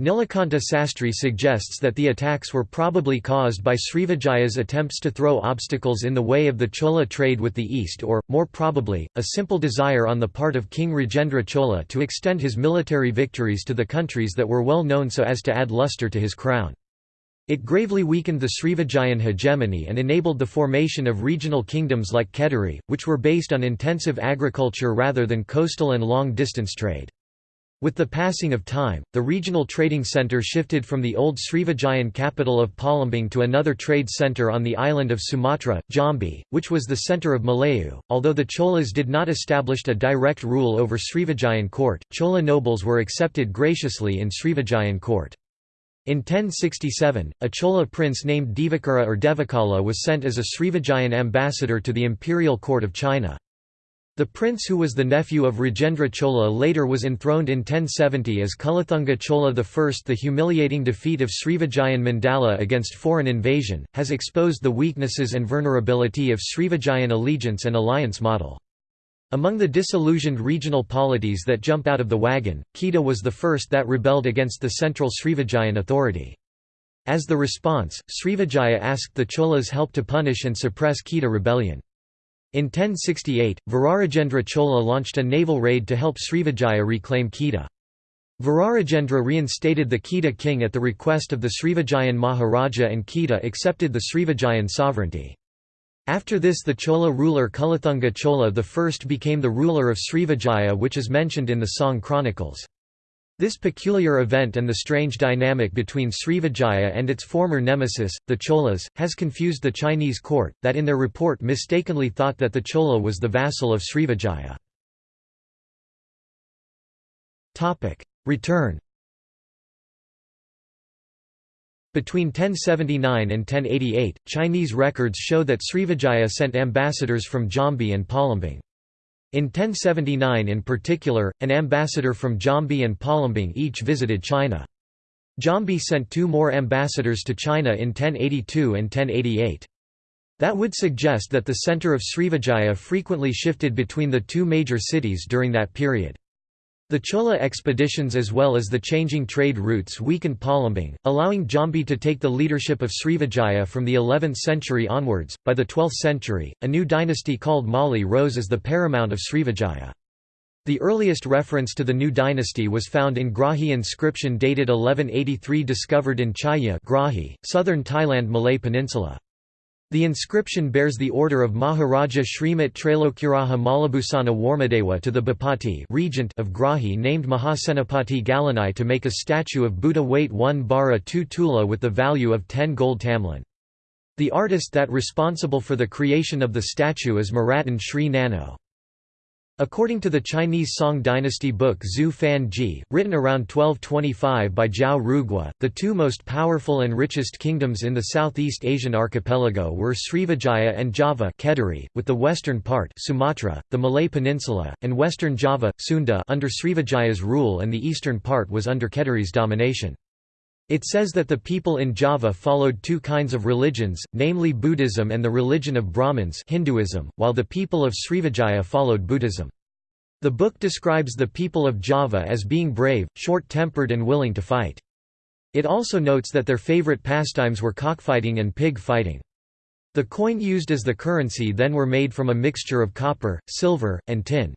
Nilakanta Sastri suggests that the attacks were probably caused by Srivijaya's attempts to throw obstacles in the way of the Chola trade with the East or, more probably, a simple desire on the part of King Rajendra Chola to extend his military victories to the countries that were well known so as to add luster to his crown. It gravely weakened the Srivijayan hegemony and enabled the formation of regional kingdoms like Kediri, which were based on intensive agriculture rather than coastal and long-distance trade. With the passing of time, the regional trading center shifted from the old Srivijayan capital of Palembang to another trade center on the island of Sumatra, Jambi, which was the center of Malayu. Although the Cholas did not establish a direct rule over Srivijayan court, Chola nobles were accepted graciously in Srivijayan court. In 1067, a Chola prince named Divakara or Devakala was sent as a Srivijayan ambassador to the imperial court of China. The prince who was the nephew of Rajendra Chola later was enthroned in 1070 as Kulathunga Chola I. The humiliating defeat of Srivijayan Mandala against foreign invasion, has exposed the weaknesses and vulnerability of Srivijayan allegiance and alliance model. Among the disillusioned regional polities that jump out of the wagon, Kedah was the first that rebelled against the central Srivijayan authority. As the response, Srivijaya asked the Cholas help to punish and suppress Kedah rebellion. In 1068, Virarajendra Chola launched a naval raid to help Srivijaya reclaim Kedah. Virarajendra reinstated the Kedah king at the request of the Srivijayan Maharaja and Kedah accepted the Srivijayan sovereignty. After this the Chola ruler Kulathunga Chola I became the ruler of Srivijaya which is mentioned in the Song Chronicles. This peculiar event and the strange dynamic between Srivijaya and its former nemesis, the Cholas, has confused the Chinese court, that in their report mistakenly thought that the Chola was the vassal of Srivijaya. Return Between 1079 and 1088, Chinese records show that Srivijaya sent ambassadors from Jambi and Palembang. In 1079 in particular, an ambassador from Jambi and Palembang each visited China. Jambi sent two more ambassadors to China in 1082 and 1088. That would suggest that the center of Srivijaya frequently shifted between the two major cities during that period. The Chola expeditions as well as the changing trade routes weakened Palembang, allowing Jambi to take the leadership of Srivijaya from the 11th century onwards. By the 12th century, a new dynasty called Mauli rose as the paramount of Srivijaya. The earliest reference to the new dynasty was found in Grahi inscription dated 1183 discovered in Chaya Grahi, southern Thailand Malay Peninsula. The inscription bears the order of Maharaja Shrimat Trailokyaraja Maulibhusana Warmadewa to the Bhupati regent of Grahi named Mahasenapati Galanai to make a statue of Buddha weight 1 bara 2 tula with the value of 10 gold tamlin. The artist that responsible for the creation of the statue is Maratan Sri Nano. According to the Chinese Song dynasty book Zhu Fan Ji, written around 1225 by Zhao Rugua, the two most powerful and richest kingdoms in the Southeast Asian archipelago were Srivijaya and Java Kediri, with the western part Sumatra, the Malay Peninsula, and western Java, Sunda under Srivijaya's rule and the eastern part was under Kediri's domination. It says that the people in Java followed two kinds of religions, namely Buddhism and the religion of Brahmins Hinduism, while the people of Srivijaya followed Buddhism. The book describes the people of Java as being brave, short-tempered and willing to fight. It also notes that their favorite pastimes were cockfighting and pig fighting. The coin used as the currency then were made from a mixture of copper, silver, and tin.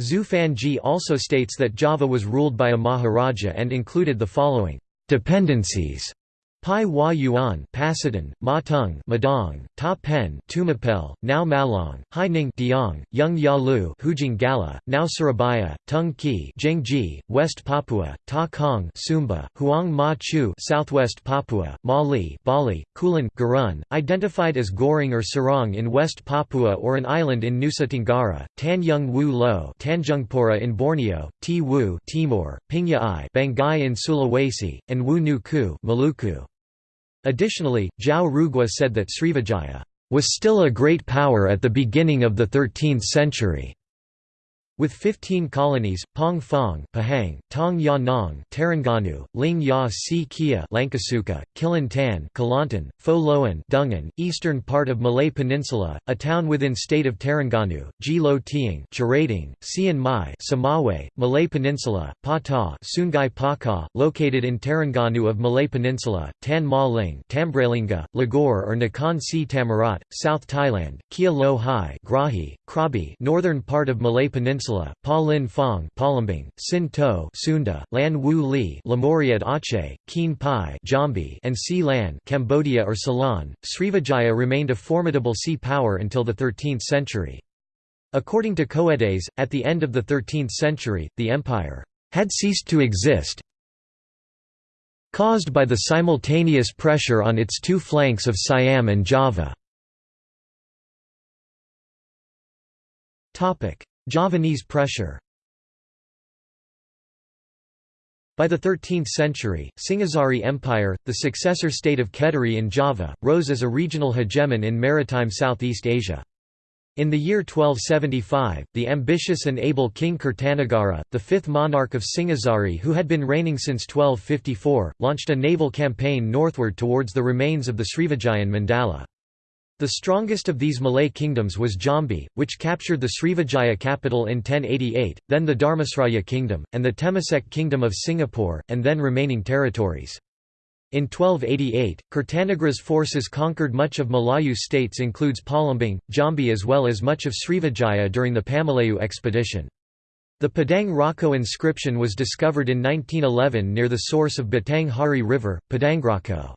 Zhu Fanji also states that Java was ruled by a Maharaja and included the following Dependencies Pai Hua Yuan Pasadon, Ma Tung Medang, Ta Pen Tumapel, now Malang, Hai Ning Dieng, Yung Ya Lu Hujung Galuh, now Surabaya, Tung Ki Jingji, West Papua, Ta Kong Sumba, Huang Ma Chu Southwest Papua, Ma Li Bali, Kulan Gurun, identified as Gorong or Sorong in West Papua or an island in Nusa Tenggara, Tan Yung Wu Lo Tanjungpura in Borneo, Ti Wu Timor, Pingya I Banggai in Sulawesi, and Wu Nu Ku Maluku. Additionally, Zhao Rugua said that Srivijaya was still a great power at the beginning of the 13th century. With 15 colonies, Pong Fong, Pahang, Tong Ya Nong, Terengganu, Ling Ya Si Kia, Langkasuka, Kilantan, Kelantan, Fo Loan, Dungun, eastern part of Malay Peninsula, a town within state of Terengganu, Ji Lo Tiang, Cherating, Sian Mai, Samawe, Malay Peninsula, Pa Ta, Sungai Paka, located in Terengganu of Malay Peninsula, Tan Ma Ling, Tambralinga, Ligor or Nakhon Si Thammarat, South Thailand, Kia Lo Hai, Grahi, Krabi, northern part of Malay Peninsula Peninsula, Pa Phong Palembang, Sin To Sunda, Lan Wu Li Lamoriad Aceh, Keen Pai Jambi and Si Lan Cambodia or Ceylon. Srivijaya remained a formidable sea power until the 13th century. According to Coedes, at the end of the 13th century, the empire had ceased to exist, caused by the simultaneous pressure on its two flanks of Siam and Java. Javanese pressure By the 13th century, Singhasari Empire, the successor state of Kediri in Java, rose as a regional hegemon in maritime Southeast Asia. In the year 1275, the ambitious and able King Kertanagara, the fifth monarch of Singhasari who had been reigning since 1254, launched a naval campaign northward towards the remains of the Srivijayan Mandala. The strongest of these Malay kingdoms was Jambi, which captured the Srivijaya capital in 1088, then the Dharmasraya kingdom, and the Temasek kingdom of Singapore, and then remaining territories. In 1288, Kertanagara's forces conquered much of Malayu states includes Palembang, Jambi as well as much of Srivijaya during the Pamalayu expedition. The Padang Roco inscription was discovered in 1911 near the source of Batang Hari River, Padangroco.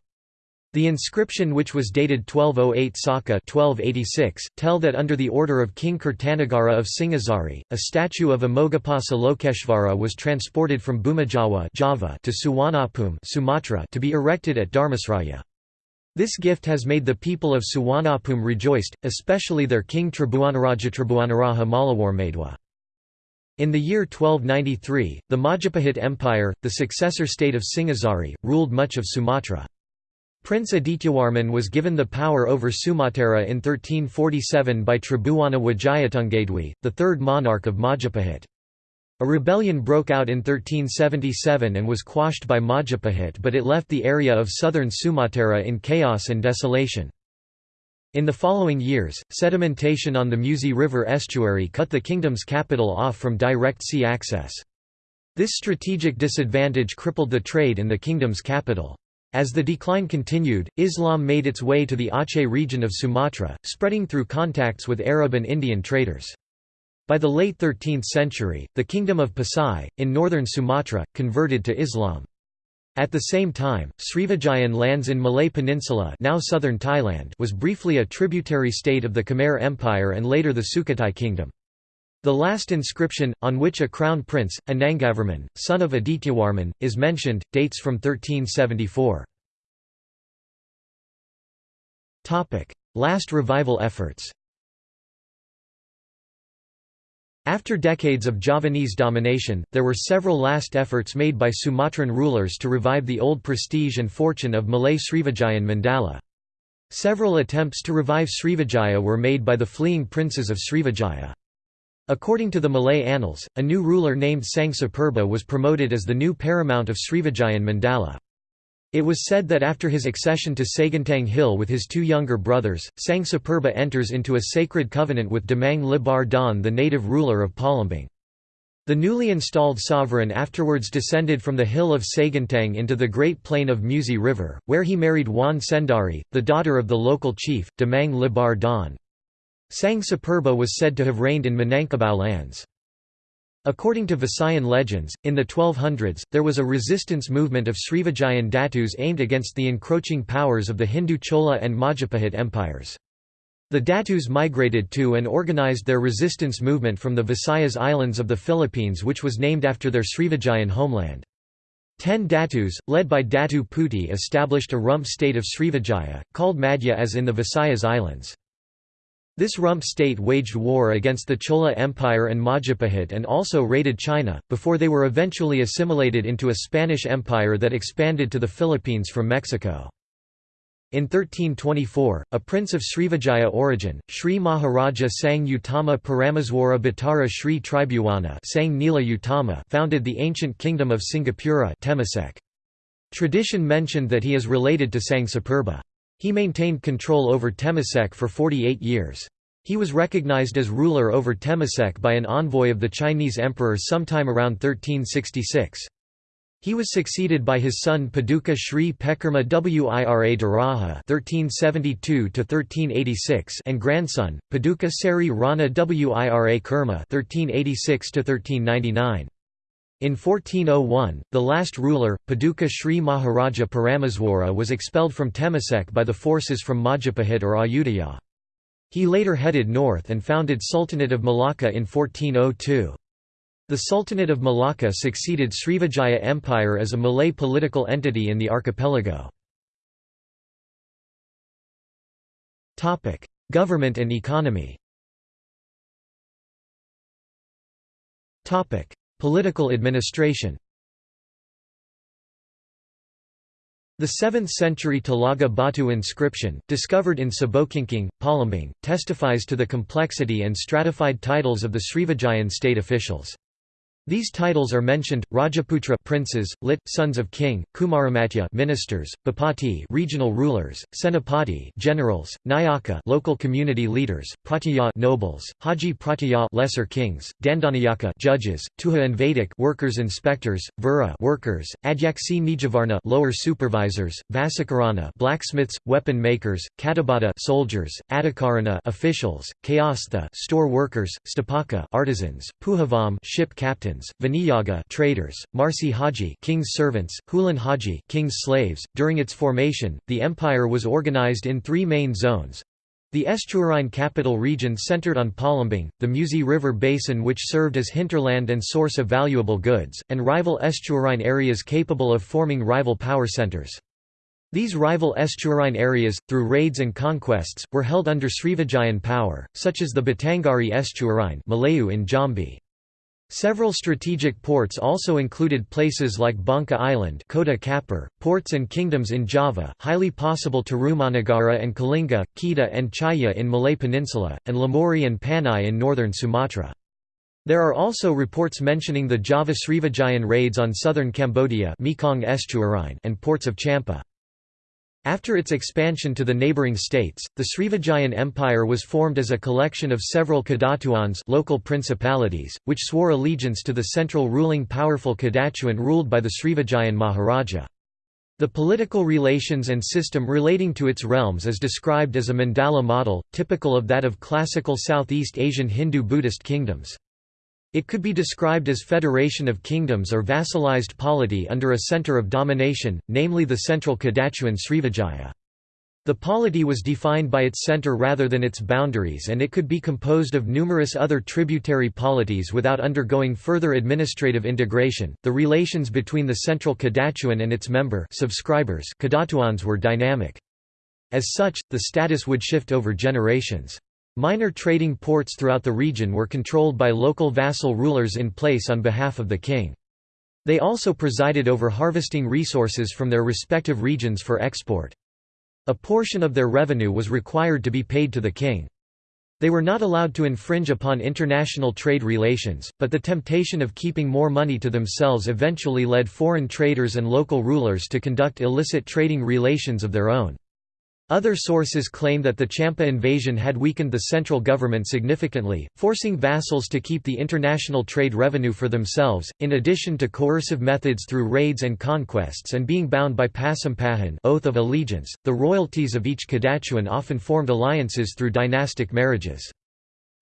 The inscription which was dated 1208 Saka 1286, tell that under the order of King Kertanagara of Singhasari, a statue of Amoghapasa Lokeshvara was transported from Bhumijawa Java to Suwarnabhumi Sumatra to be erected at Dharmasraya. This gift has made the people of Suwarnabhumi rejoiced, especially their king Tribhuwanaraja Tribhuwanaraja Mauliwarmadewa. In the year 1293, the Majapahit Empire, the successor state of Singhasari, ruled much of Sumatra. Prince Adityawarman was given the power over Sumatera in 1347 by Tribhuwana Wijayatunggadewi, the third monarch of Majapahit. A rebellion broke out in 1377 and was quashed by Majapahit but it left the area of southern Sumatera in chaos and desolation. In the following years, sedimentation on the Musi River estuary cut the kingdom's capital off from direct sea access. This strategic disadvantage crippled the trade in the kingdom's capital. As the decline continued, Islam made its way to the Aceh region of Sumatra, spreading through contacts with Arab and Indian traders. By the late 13th century, the Kingdom of Pasai, in northern Sumatra, converted to Islam. At the same time, Srivijayan lands in Malay Peninsula now southern Thailand was briefly a tributary state of the Khmer Empire and later the Sukhothai Kingdom. The last inscription, on which a crown prince, Anangavarman, son of Adityawarman, is mentioned, dates from 1374. Last revival efforts After decades of Javanese domination, there were several last efforts made by Sumatran rulers to revive the old prestige and fortune of Malay Srivijayan Mandala. Several attempts to revive Srivijaya were made by the fleeing princes of Srivijaya. According to the Malay annals, a new ruler named Sang Sapurba was promoted as the new paramount of Srivijayan Mandala. It was said that after his accession to Seguntang Hill with his two younger brothers, Sang Sapurba enters into a sacred covenant with Demang Lebar Daun the native ruler of Palembang. The newly installed sovereign afterwards descended from the hill of Seguntang into the Great Plain of Musi River, where he married Wan Sendari, the daughter of the local chief, Demang Lebar Daun. Sang Sapurba was said to have reigned in Minangkabau lands. According to Visayan legends, in the 1200s, there was a resistance movement of Srivijayan Datus aimed against the encroaching powers of the Hindu Chola and Majapahit empires. The Datus migrated to and organized their resistance movement from the Visayas Islands of the Philippines which was named after their Srivijayan homeland. Ten Datus, led by Datu Puti established a rump state of Srivijaya, called Madja-as in the Visayas Islands. This rump state waged war against the Chola Empire and Majapahit and also raided China, before they were eventually assimilated into a Spanish empire that expanded to the Philippines from Mexico. In 1324, a prince of Srivijaya origin, Sri Maharaja Sang Utama Parameswara Bhattara Sri Tribuwana Sang Nila Utama founded the ancient kingdom of Singapura Temasek. Tradition mentioned that he is related to Sang Sapurba. He maintained control over Temasek for 48 years. He was recognized as ruler over Temasek by an envoy of the Chinese emperor sometime around 1366. He was succeeded by his son Paduka Sri Pekerma Wira Diraja (1372–1386) and grandson Paduka Seri Rana Wira Kerma (1386–1399). In 1401, the last ruler, Paduka Sri Maharaja Parameswara was expelled from Temasek by the forces from Majapahit or Ayutthaya. He later headed north and founded Sultanate of Malacca in 1402. The Sultanate of Malacca succeeded Srivijaya Empire as a Malay political entity in the archipelago. Government and economy Political administration The 7th-century Talaga Batu inscription, discovered in Sabokingking, Palembang, testifies to the complexity and stratified titles of the Srivijayan state officials. These titles are mentioned: Rajaputra princes, lit sons of king, Kumaramatya ministers, Bupati regional rulers, Senapati generals, Nayaka local community leaders, Pratyaya nobles, Haji Pratyaya lesser kings, Dandanayaka judges, Tuha and Vedic workers inspectors, Vura workers, Adyaksi Nijavarna lower supervisors, Vasikarana blacksmiths, weapon makers, Katabata soldiers, Adikarana officials, Kayastha store workers, Stapaka artisans, Puhavam ship captains captains, Vaniyaga traders, Marsi Haji king's servants, Hulan Haji king's slaves. During its formation, the empire was organized in three main zones. The estuarine capital region centered on Palembang, the Musi River basin which served as hinterland and source of valuable goods, and rival estuarine areas capable of forming rival power centers. These rival estuarine areas, through raids and conquests, were held under Srivijayan power, such as the Batanghari estuarine Malayu in Jambi. Several strategic ports also included places like Bangka Island Kota Kapur, ports and kingdoms in Java, highly possible to Rumanagara and Kalinga, Kedah and Chaya in Malay Peninsula, and Lamori and Panai in northern Sumatra. There are also reports mentioning the Java Srivijayan raids on southern Cambodia Mekong and ports of Champa. After its expansion to the neighboring states, the Srivijayan Empire was formed as a collection of several Kadatuans local principalities, which swore allegiance to the central ruling powerful Kadatuan ruled by the Srivijayan Maharaja. The political relations and system relating to its realms is described as a mandala model, typical of that of classical Southeast Asian Hindu-Buddhist kingdoms. It could be described as federation of kingdoms or vassalized polity under a center of domination, namely the central Kadatuan Srivijaya. The polity was defined by its center rather than its boundaries and it could be composed of numerous other tributary polities without undergoing further administrative integration. The relations between the central Kadatuan and its member subscribers Kadatuans were dynamic. As such, the status would shift over generations. Minor trading ports throughout the region were controlled by local vassal rulers in place on behalf of the king. They also presided over harvesting resources from their respective regions for export. A portion of their revenue was required to be paid to the king. They were not allowed to infringe upon international trade relations, but the temptation of keeping more money to themselves eventually led foreign traders and local rulers to conduct illicit trading relations of their own. Other sources claim that the Champa invasion had weakened the central government significantly, forcing vassals to keep the international trade revenue for themselves, in addition to coercive methods through raids and conquests and being bound by pasampahan oath of allegiance. The royalties of each Kadatuan often formed alliances through dynastic marriages.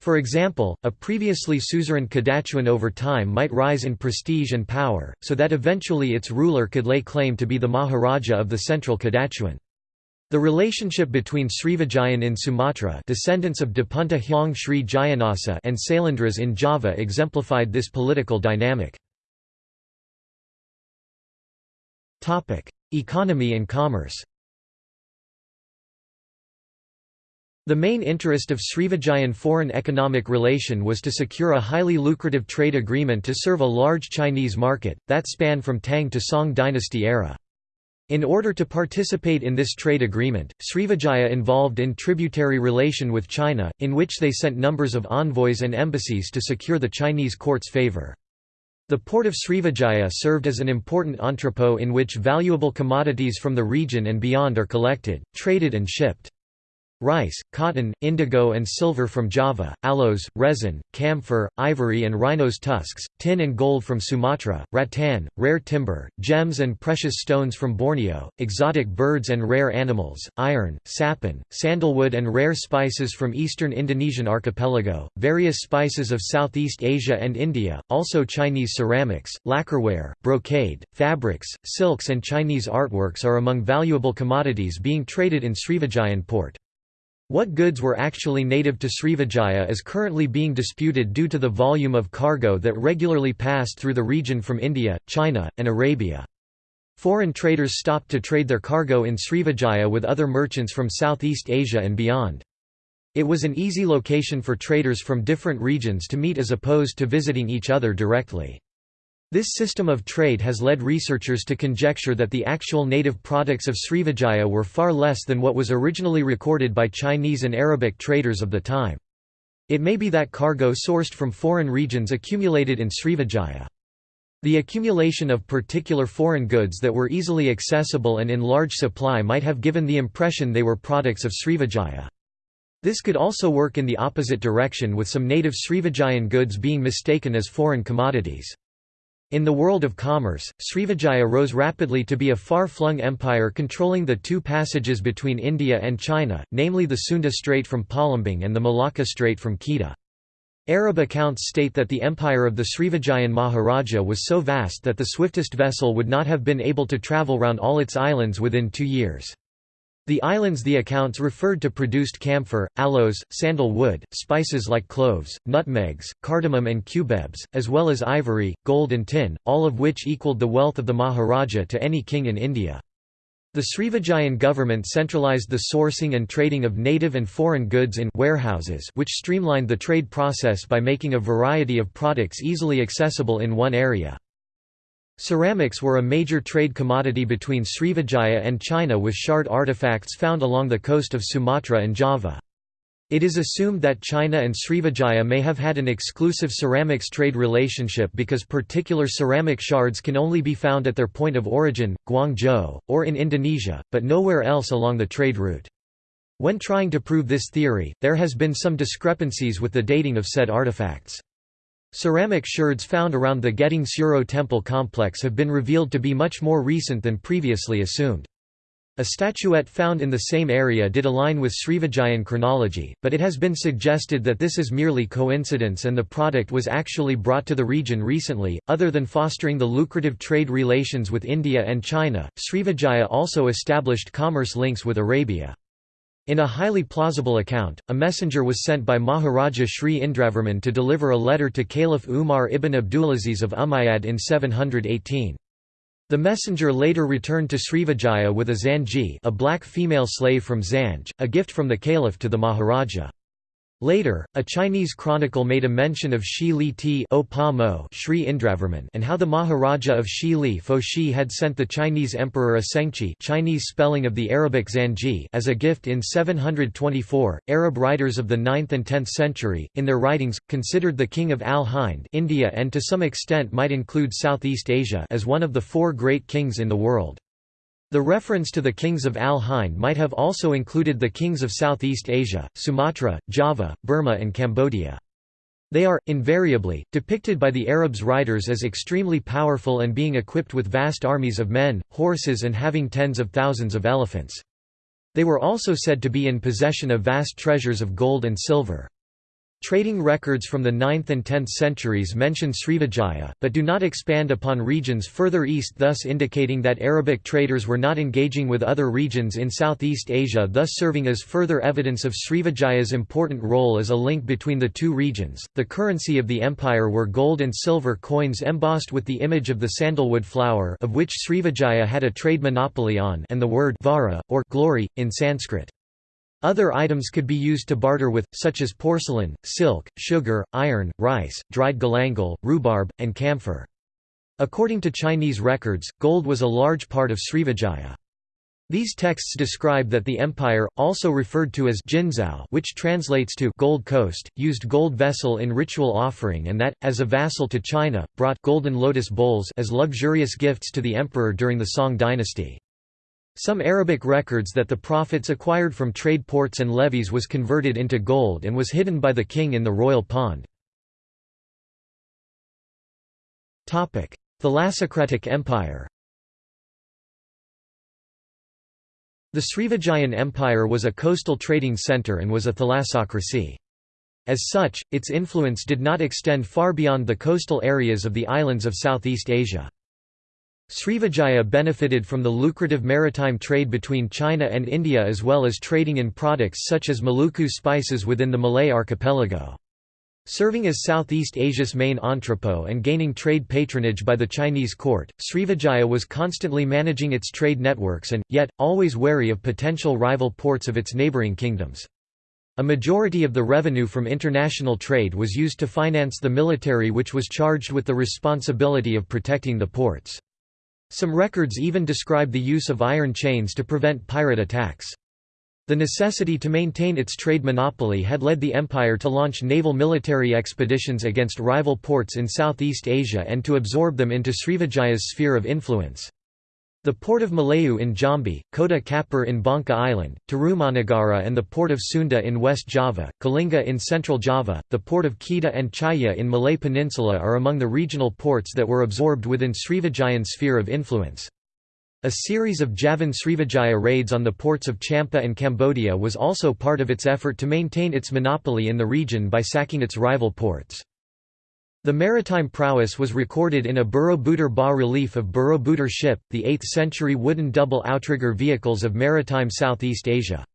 For example, a previously suzerain Kadatuan over time might rise in prestige and power, so that eventually its ruler could lay claim to be the Maharaja of the central Kadatuan. The relationship between Srivijayan in Sumatra descendants of Dapunta Hyang Sri Jayanasa and Sailendras in Java exemplified this political dynamic. Economy and commerce The main interest of Srivijayan foreign economic relation was to secure a highly lucrative trade agreement to serve a large Chinese market, that spanned from Tang to Song dynasty era. In order to participate in this trade agreement, Srivijaya involved in tributary relation with China, in which they sent numbers of envoys and embassies to secure the Chinese court's favor. The port of Srivijaya served as an important entrepot in which valuable commodities from the region and beyond are collected, traded and shipped. Rice, cotton, indigo and silver from Java, aloes, resin, camphor, ivory and rhino's tusks, tin and gold from Sumatra, rattan, rare timber, gems and precious stones from Borneo, exotic birds and rare animals, iron, sapin, sandalwood and rare spices from eastern Indonesian archipelago, various spices of Southeast Asia and India, also Chinese ceramics, lacquerware, brocade, fabrics, silks and Chinese artworks are among valuable commodities being traded in Srivijayan port. What goods were actually native to Srivijaya is currently being disputed due to the volume of cargo that regularly passed through the region from India, China, and Arabia. Foreign traders stopped to trade their cargo in Srivijaya with other merchants from Southeast Asia and beyond. It was an easy location for traders from different regions to meet as opposed to visiting each other directly. This system of trade has led researchers to conjecture that the actual native products of Srivijaya were far less than what was originally recorded by Chinese and Arabic traders of the time. It may be that cargo sourced from foreign regions accumulated in Srivijaya. The accumulation of particular foreign goods that were easily accessible and in large supply might have given the impression they were products of Srivijaya. This could also work in the opposite direction with some native Srivijayan goods being mistaken as foreign commodities. In the world of commerce, Srivijaya rose rapidly to be a far-flung empire controlling the two passages between India and China, namely the Sunda Strait from Palembang and the Malacca Strait from Kedah. Arab accounts state that the empire of the Srivijayan Maharaja was so vast that the swiftest vessel would not have been able to travel round all its islands within two years. The islands the accounts referred to produced camphor, aloes, sandal wood, spices like cloves, nutmegs, cardamom and cubebs, as well as ivory, gold and tin, all of which equaled the wealth of the Maharaja to any king in India. The Srivijayan government centralized the sourcing and trading of native and foreign goods in warehouses which streamlined the trade process by making a variety of products easily accessible in one area. Ceramics were a major trade commodity between Srivijaya and China with shard artifacts found along the coast of Sumatra and Java. It is assumed that China and Srivijaya may have had an exclusive ceramics trade relationship because particular ceramic shards can only be found at their point of origin, Guangzhou, or in Indonesia, but nowhere else along the trade route. When trying to prove this theory, there has been some discrepancies with the dating of said artifacts. Ceramic shards found around the Gedung Suro temple complex have been revealed to be much more recent than previously assumed. A statuette found in the same area did align with Srivijayan chronology, but it has been suggested that this is merely coincidence and the product was actually brought to the region recently. Other than fostering the lucrative trade relations with India and China, Srivijaya also established commerce links with Arabia. In a highly plausible account, a messenger was sent by Maharaja Sri Indravarman to deliver a letter to Caliph Umar ibn Abdulaziz of Umayyad in 718. The messenger later returned to Srivijaya with a zanji a black female slave from Zanj, a gift from the caliph to the Maharaja. Later, a Chinese chronicle made a mention of Shi Li Ti Sri Indravarman and how the Maharaja of Shi Li Fo Shi had sent the Chinese emperor a Chinese spelling of the Arabic Zanji as a gift in 724. Arab writers of the 9th and 10th century, in their writings, considered the king of Al-Hind India and to some extent might include Southeast Asia as one of the four great kings in the world. The reference to the kings of Al-Hind might have also included the kings of Southeast Asia, Sumatra, Java, Burma and Cambodia. They are, invariably, depicted by the Arabs' writers as extremely powerful and being equipped with vast armies of men, horses and having tens of thousands of elephants. They were also said to be in possession of vast treasures of gold and silver. Trading records from the 9th and 10th centuries mention Srivijaya, but do not expand upon regions further east thus indicating that Arabic traders were not engaging with other regions in Southeast Asia thus serving as further evidence of Srivijaya's important role as a link between the two regions. The currency of the empire were gold and silver coins embossed with the image of the sandalwood flower of which Srivijaya had a trade monopoly on and the word vara, or glory, in Sanskrit. Other items could be used to barter with, such as porcelain, silk, sugar, iron, rice, dried galangal, rhubarb, and camphor. According to Chinese records, gold was a large part of Srivijaya. These texts describe that the empire, also referred to as Jinzhou which translates to Gold Coast, used gold vessel in ritual offering and that, as a vassal to China, brought golden lotus bowls as luxurious gifts to the emperor during the Song dynasty. Some Arabic records that the profits acquired from trade ports and levies was converted into gold and was hidden by the king in the royal pond. Thalassocratic Empire The Srivijayan Empire was a coastal trading centre and was a thalassocracy. As such, its influence did not extend far beyond the coastal areas of the islands of Southeast Asia. Srivijaya benefited from the lucrative maritime trade between China and India as well as trading in products such as Maluku spices within the Malay archipelago. Serving as Southeast Asia's main entrepot and gaining trade patronage by the Chinese court, Srivijaya was constantly managing its trade networks and, yet, always wary of potential rival ports of its neighbouring kingdoms. A majority of the revenue from international trade was used to finance the military which was charged with the responsibility of protecting the ports. Some records even describe the use of iron chains to prevent pirate attacks. The necessity to maintain its trade monopoly had led the empire to launch naval military expeditions against rival ports in Southeast Asia and to absorb them into Srivijaya's sphere of influence. The port of Malayu in Jambi, Kota Kapur in Bangka Island, Tarumanagara and the port of Sunda in West Java, Kalinga in Central Java, the port of Kedah and Chaya in Malay Peninsula are among the regional ports that were absorbed within Srivijayan's sphere of influence. A series of Javan Srivijaya raids on the ports of Champa and Cambodia was also part of its effort to maintain its monopoly in the region by sacking its rival ports. The maritime prowess was recorded in a Borobudur bas-relief of Borobudur ship, the 8th-century wooden double outrigger vehicles of maritime Southeast Asia.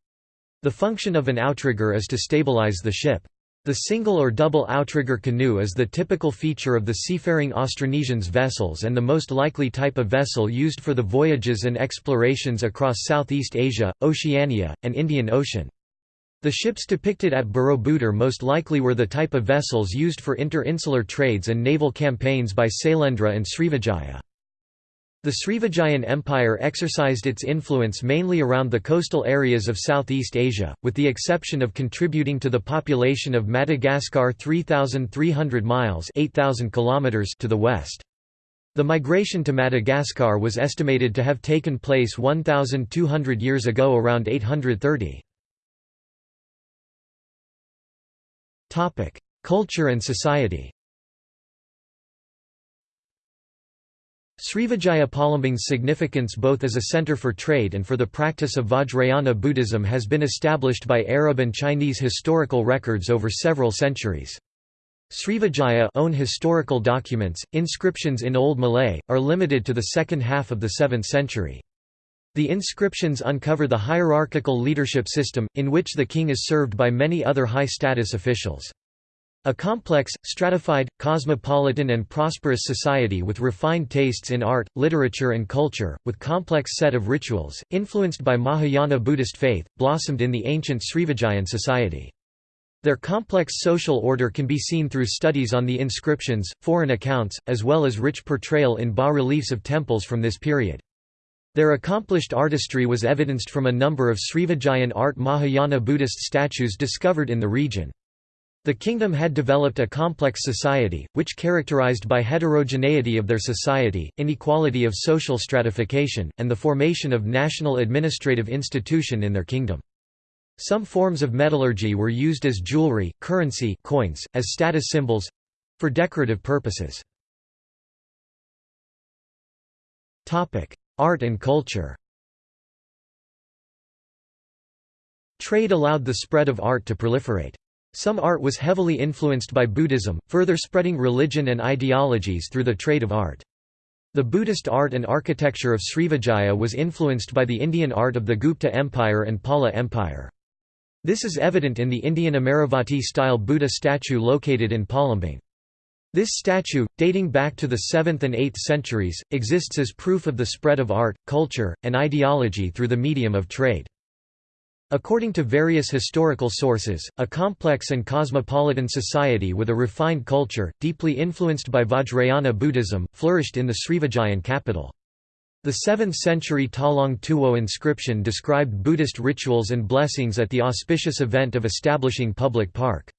The function of an outrigger is to stabilize the ship. The single or double outrigger canoe is the typical feature of the seafaring Austronesians vessels and the most likely type of vessel used for the voyages and explorations across Southeast Asia, Oceania, and Indian Ocean. The ships depicted at Borobudur most likely were the type of vessels used for inter-insular trades and naval campaigns by Sailendra and Srivijaya. The Srivijayan Empire exercised its influence mainly around the coastal areas of Southeast Asia, with the exception of contributing to the population of Madagascar 3,300 miles 8,000 kilometers to the west. The migration to Madagascar was estimated to have taken place 1,200 years ago around 830. Topic: Culture and society. Srivijaya Palembang's significance both as a center for trade and for the practice of Vajrayana Buddhism has been established by Arab and Chinese historical records over several centuries. Srivijaya own historical documents, inscriptions in Old Malay, are limited to the second half of the 7th century. The inscriptions uncover the hierarchical leadership system, in which the king is served by many other high-status officials. A complex, stratified, cosmopolitan and prosperous society with refined tastes in art, literature and culture, with complex set of rituals, influenced by Mahayana Buddhist faith, blossomed in the ancient Srivijayan society. Their complex social order can be seen through studies on the inscriptions, foreign accounts, as well as rich portrayal in bas-reliefs of temples from this period. Their accomplished artistry was evidenced from a number of Srivijayan art Mahayana Buddhist statues discovered in the region. The kingdom had developed a complex society, which characterized by heterogeneity of their society, inequality of social stratification, and the formation of national administrative institution in their kingdom. Some forms of metallurgy were used as jewelry, currency coins, as status symbols—for decorative purposes. Art and culture Trade allowed the spread of art to proliferate. Some art was heavily influenced by Buddhism, further spreading religion and ideologies through the trade of art. The Buddhist art and architecture of Srivijaya was influenced by the Indian art of the Gupta Empire and Pala Empire. This is evident in the Indian Amaravati-style Buddha statue located in Palembang. This statue, dating back to the 7th and 8th centuries, exists as proof of the spread of art, culture, and ideology through the medium of trade. According to various historical sources, a complex and cosmopolitan society with a refined culture, deeply influenced by Vajrayana Buddhism, flourished in the Srivijayan capital. The 7th-century Talang Tuwo inscription described Buddhist rituals and blessings at the auspicious event of establishing public park.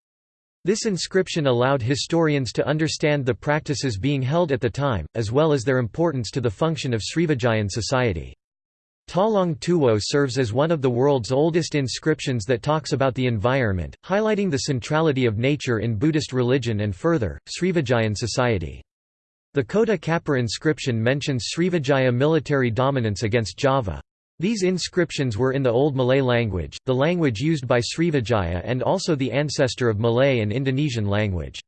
This inscription allowed historians to understand the practices being held at the time, as well as their importance to the function of Srivijayan society. Talang Tuwo serves as one of the world's oldest inscriptions that talks about the environment, highlighting the centrality of nature in Buddhist religion and further, Srivijayan society. The Kota Kapur inscription mentions Srivijaya military dominance against Java. These inscriptions were in the Old Malay language, the language used by Srivijaya and also the ancestor of Malay and Indonesian language.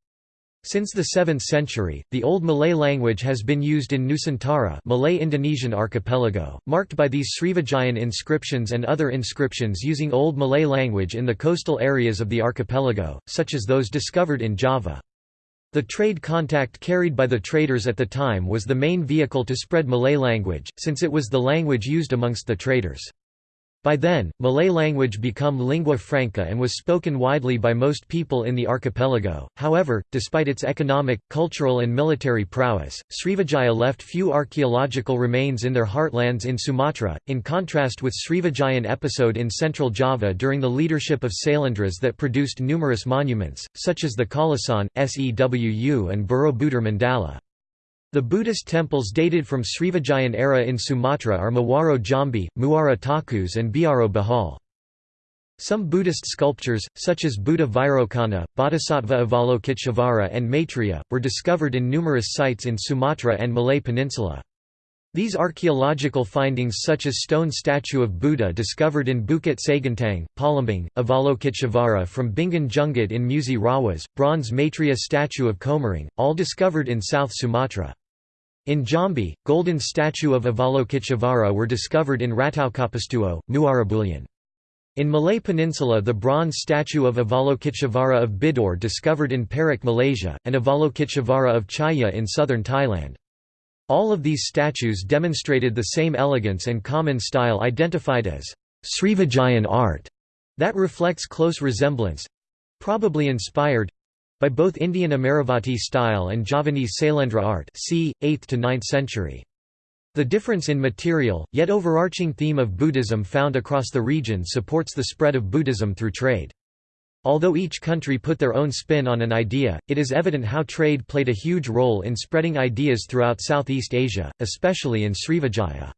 Since the 7th century, the Old Malay language has been used in Nusantara Malay-Indonesian archipelago, marked by these Srivijayan inscriptions and other inscriptions using Old Malay language in the coastal areas of the archipelago, such as those discovered in Java. The trade contact carried by the traders at the time was the main vehicle to spread Malay language, since it was the language used amongst the traders. By then, Malay language become lingua franca and was spoken widely by most people in the archipelago. However, despite its economic, cultural, and military prowess, Srivijaya left few archaeological remains in their heartlands in Sumatra, in contrast with Srivijayan episode in central Java during the leadership of Sailendras that produced numerous monuments, such as the Kalasan, Sewu, and Borobudur Mandala. The Buddhist temples dated from Srivijayan era in Sumatra are Muaro Jambi, Muara Takus and Biaro Bahal. Some Buddhist sculptures, such as Buddha Vairocana, Bodhisattva Avalokiteshvara and Maitreya, were discovered in numerous sites in Sumatra and Malay Peninsula. These archaeological findings such as stone statue of Buddha discovered in Bukit Seguntang, Palembang, Avalokiteshvara from Bingin Jungut in Musi Rawas, bronze Maitreya statue of Komering, all discovered in South Sumatra. In Jambi, golden statue of Avalokiteshvara were discovered in Rataukapastuo, Muara In Malay Peninsula the bronze statue of Avalokiteshvara of Bidor discovered in Perak Malaysia, and Avalokiteshvara of Chaya in southern Thailand. All of these statues demonstrated the same elegance and common style identified as Srivijayan art that reflects close resemblance—probably inspired, by both Indian Amaravati style and Javanese Sailendra art c. 8th to 9th century. The difference in material, yet overarching theme of Buddhism found across the region supports the spread of Buddhism through trade. Although each country put their own spin on an idea, it is evident how trade played a huge role in spreading ideas throughout Southeast Asia, especially in Srivijaya.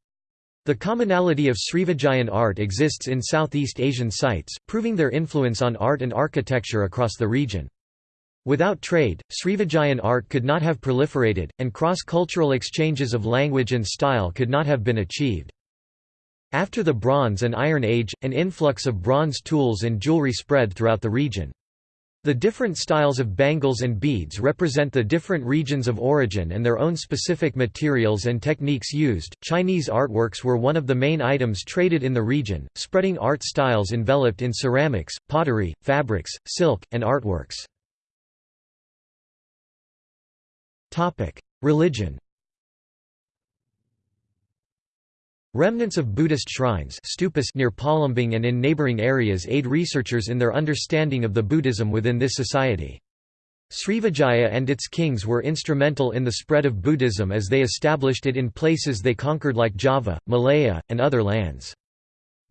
The commonality of Srivijayan art exists in Southeast Asian sites, proving their influence on art and architecture across the region. Without trade, Srivijayan art could not have proliferated, and cross-cultural exchanges of language and style could not have been achieved. After the Bronze and Iron Age, an influx of bronze tools and jewelry spread throughout the region. The different styles of bangles and beads represent the different regions of origin and their own specific materials and techniques used. Chinese artworks were one of the main items traded in the region, spreading art styles enveloped in ceramics, pottery, fabrics, silk, and artworks. Religion Remnants of Buddhist shrines stupas near Palembang and in neighboring areas aid researchers in their understanding of the Buddhism within this society. Srivijaya and its kings were instrumental in the spread of Buddhism as they established it in places they conquered like Java, Malaya, and other lands.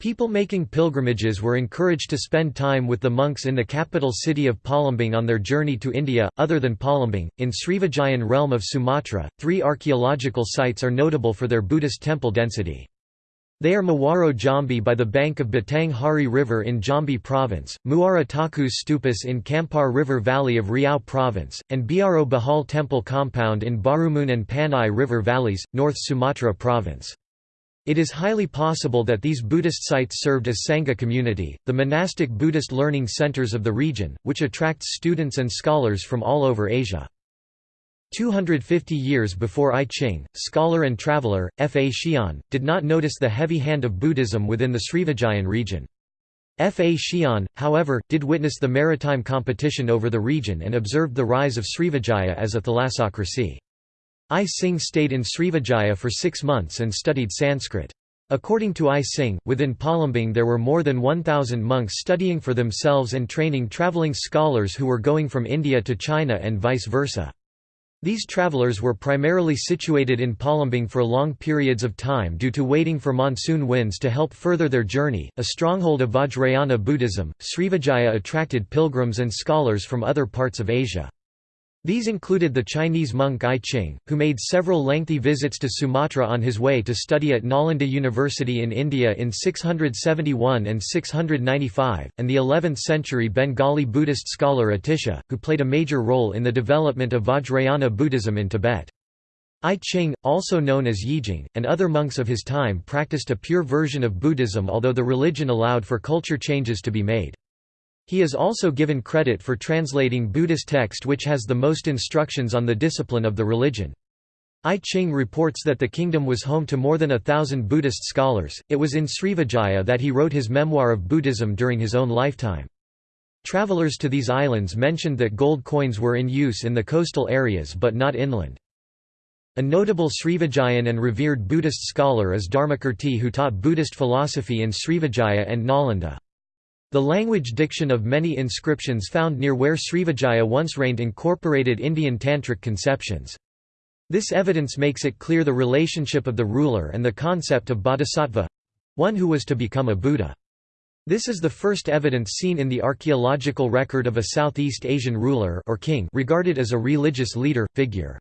People making pilgrimages were encouraged to spend time with the monks in the capital city of Palembang on their journey to India. Other than Palembang, in Srivijayan realm of Sumatra, three archaeological sites are notable for their Buddhist temple density. They are Muaro Jambi by the bank of Batang Hari River in Jambi Province, Muara Takus Stupas in Kampar River Valley of Riau Province, and Biaro Bahal Temple Compound in Barumun and Panai River Valleys, North Sumatra Province. It is highly possible that these Buddhist sites served as Sangha community, the monastic Buddhist learning centers of the region, which attracts students and scholars from all over Asia. 250 years before I Ching, scholar and traveller, F. A. Xian, did not notice the heavy hand of Buddhism within the Srivijayan region. F. A. Xian, however, did witness the maritime competition over the region and observed the rise of Srivijaya as a thalassocracy. I Ching stayed in Srivijaya for six months and studied Sanskrit. According to I Ching, within Palembang there were more than 1,000 monks studying for themselves and training travelling scholars who were going from India to China and vice versa. These travelers were primarily situated in Palembang for long periods of time due to waiting for monsoon winds to help further their journey. A stronghold of Vajrayana Buddhism, Srivijaya attracted pilgrims and scholars from other parts of Asia. These included the Chinese monk I Ching, who made several lengthy visits to Sumatra on his way to study at Nalanda University in India in 671 and 695, and the 11th-century Bengali Buddhist scholar Atisha, who played a major role in the development of Vajrayana Buddhism in Tibet. I Ching, also known as Yijing, and other monks of his time practiced a pure version of Buddhism although the religion allowed for culture changes to be made. He is also given credit for translating Buddhist text which has the most instructions on the discipline of the religion. I Ching reports that the kingdom was home to more than a thousand Buddhist scholars. It was in Srivijaya that he wrote his memoir of Buddhism during his own lifetime. Travelers to these islands mentioned that gold coins were in use in the coastal areas but not inland. A notable Srivijayan and revered Buddhist scholar is Dharmakirti who taught Buddhist philosophy in Srivijaya and Nalanda. The language diction of many inscriptions found near where Srivijaya once reigned incorporated Indian Tantric conceptions. This evidence makes it clear the relationship of the ruler and the concept of bodhisattva—one who was to become a Buddha. This is the first evidence seen in the archaeological record of a Southeast Asian ruler or king regarded as a religious leader, figure.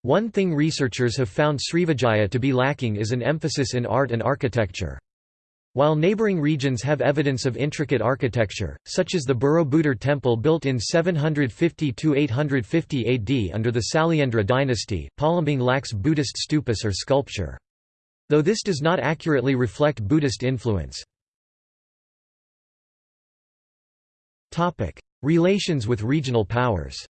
One thing researchers have found Srivijaya to be lacking is an emphasis in art and architecture. While neighboring regions have evidence of intricate architecture, such as the Borobudur temple built in 750–850 AD under the Sailendra dynasty, Palembang lacks Buddhist stupas or sculpture. Though this does not accurately reflect Buddhist influence. Relations with regional powers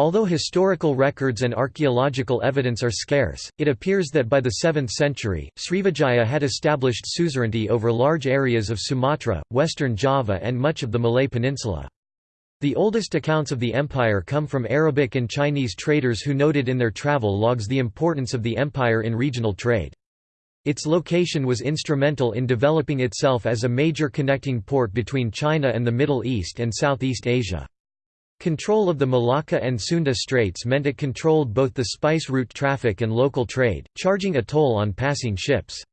Although historical records and archaeological evidence are scarce, it appears that by the 7th century, Srivijaya had established suzerainty over large areas of Sumatra, western Java and much of the Malay Peninsula. The oldest accounts of the empire come from Arabic and Chinese traders who noted in their travel logs the importance of the empire in regional trade. Its location was instrumental in developing itself as a major connecting port between China and the Middle East and Southeast Asia. Control of the Malacca and Sunda Straits meant it controlled both the spice route traffic and local trade, charging a toll on passing ships.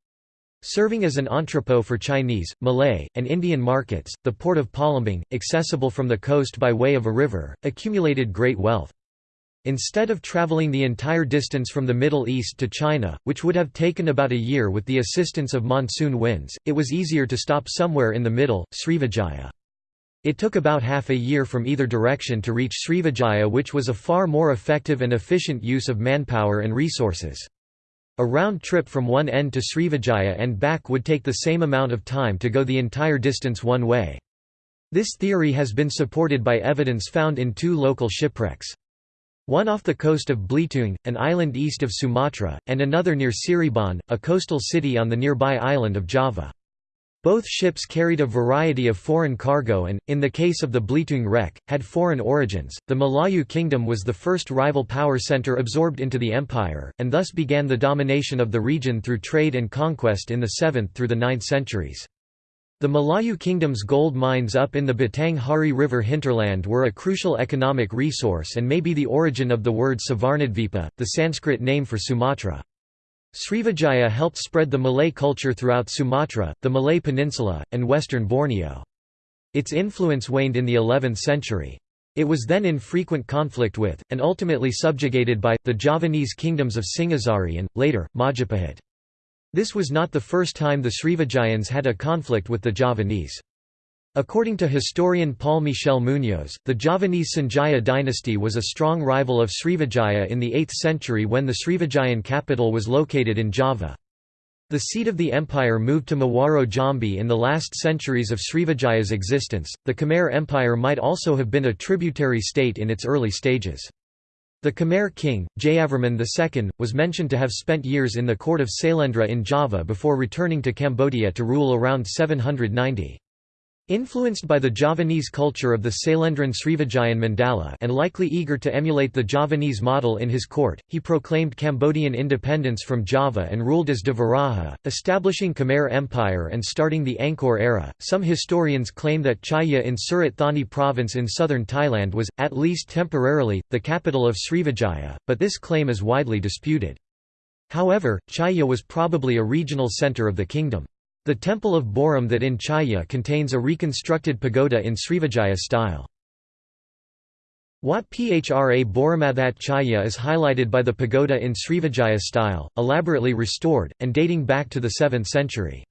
Serving as an entrepot for Chinese, Malay, and Indian markets, the port of Palembang, accessible from the coast by way of a river, accumulated great wealth. Instead of traveling the entire distance from the Middle East to China, which would have taken about a year with the assistance of monsoon winds, it was easier to stop somewhere in the middle, Srivijaya. It took about half a year from either direction to reach Srivijaya which was a far more effective and efficient use of manpower and resources. A round trip from one end to Srivijaya and back would take the same amount of time to go the entire distance one way. This theory has been supported by evidence found in two local shipwrecks. One off the coast of Belitung, an island east of Sumatra, and another near Cirebon, a coastal city on the nearby island of Java. Both ships carried a variety of foreign cargo and, in the case of the Belitung wreck, had foreign origins. The Malayu kingdom was the first rival power center absorbed into the empire, and thus began the domination of the region through trade and conquest in the 7th through the 9th centuries. The Malayu kingdom's gold mines up in the Batang Hari River hinterland were a crucial economic resource and may be the origin of the word Suvarnadvipa, the Sanskrit name for Sumatra. Srivijaya helped spread the Malay culture throughout Sumatra, the Malay Peninsula, and western Borneo. Its influence waned in the 11th century. It was then in frequent conflict with, and ultimately subjugated by, the Javanese kingdoms of Singhasari and, later, Majapahit. This was not the first time the Srivijayans had a conflict with the Javanese. According to historian Paul Michel Munoz, the Javanese Sanjaya dynasty was a strong rival of Srivijaya in the 8th century when the Srivijayan capital was located in Java. The seat of the empire moved to Muaro Jambi in the last centuries of Srivijaya's existence. The Khmer Empire might also have been a tributary state in its early stages. The Khmer king, Jayavarman II, was mentioned to have spent years in the court of Sailendra in Java before returning to Cambodia to rule around 790. Influenced by the Javanese culture of the Sailendran Srivijayan Mandala and likely eager to emulate the Javanese model in his court, he proclaimed Cambodian independence from Java and ruled as Devaraja, establishing Khmer Empire and starting the Angkor era. Some historians claim that Chaya in Surat Thani province in southern Thailand was, at least temporarily, the capital of Srivijaya, but this claim is widely disputed. However, Chaya was probably a regional center of the kingdom. The Temple of Boromathat in Chaya contains a reconstructed pagoda in Srivijaya style. Wat Phra Boromathat Chaya is highlighted by the pagoda in Srivijaya style, elaborately restored, and dating back to the 7th century.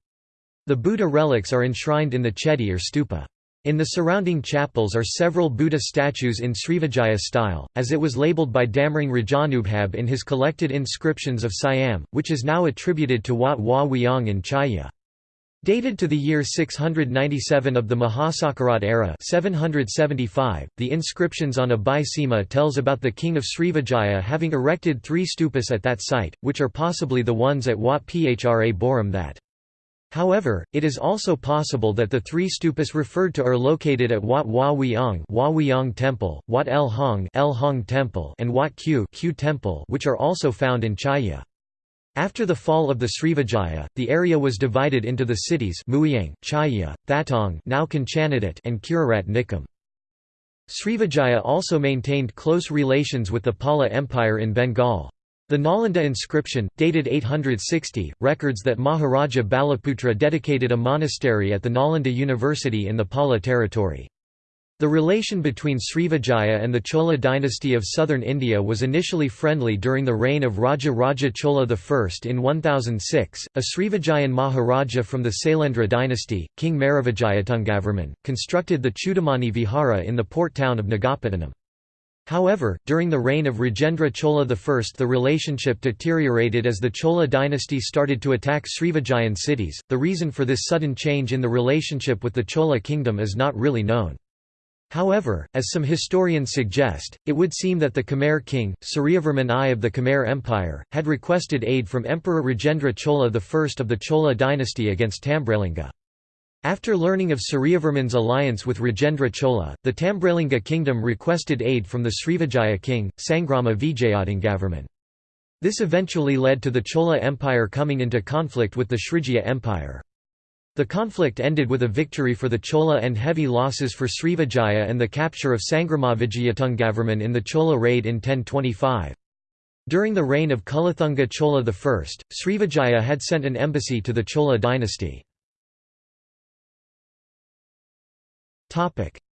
The Buddha relics are enshrined in the chedi or stupa. In the surrounding chapels are several Buddha statues in Srivijaya style, as it was labeled by Damrong Rajanubhab in his collected inscriptions of Siam, which is now attributed to Wat Hua Wiang in Chaya. Dated to the year 697 of the Mahasakarat era 775, the inscriptions on a Bai Sima tells about the king of Srivijaya having erected three stupas at that site, which are possibly the ones at Wat Phra Boromathat. However, it is also possible that the three stupas referred to are located at Wat Hua Wiang, Hua Wiang Temple, Wat El Hong, El Hong Temple and Wat Q, Q Temple which are also found in Chaya. After the fall of the Srivijaya, the area was divided into the cities Mueang, Chaya, Thatong now and Khirirat Nikhom. Srivijaya also maintained close relations with the Pala Empire in Bengal. The Nalanda inscription, dated 860, records that Maharaja Balaputra dedicated a monastery at the Nalanda University in the Pala territory. The relation between Srivijaya and the Chola dynasty of southern India was initially friendly during the reign of Raja Raja Chola I. In 1006, a Srivijayan Maharaja from the Sailendra dynasty, King Maravijayattungavarman, constructed the Chudamani Vihara in the port town of Nagapattinam. However, during the reign of Rajendra Chola I the relationship deteriorated as the Chola dynasty started to attack Srivijayan cities. The reason for this sudden change in the relationship with the Chola kingdom is not really known. However, as some historians suggest, it would seem that the Khmer king, Suryavarman I of the Khmer Empire, had requested aid from Emperor Rajendra Chola I of the Chola dynasty against Tambralinga. After learning of Suryavarman's alliance with Rajendra Chola, the Tambralinga kingdom requested aid from the Srivijaya king, Sangrama Vijayatungavarman. This eventually led to the Chola Empire coming into conflict with the Srivijaya Empire. The conflict ended with a victory for the Chola and heavy losses for Srivijaya and the capture of Sangramavijayatungavarman in the Chola raid in 1025. During the reign of Kulathunga Chola I, Srivijaya had sent an embassy to the Chola dynasty.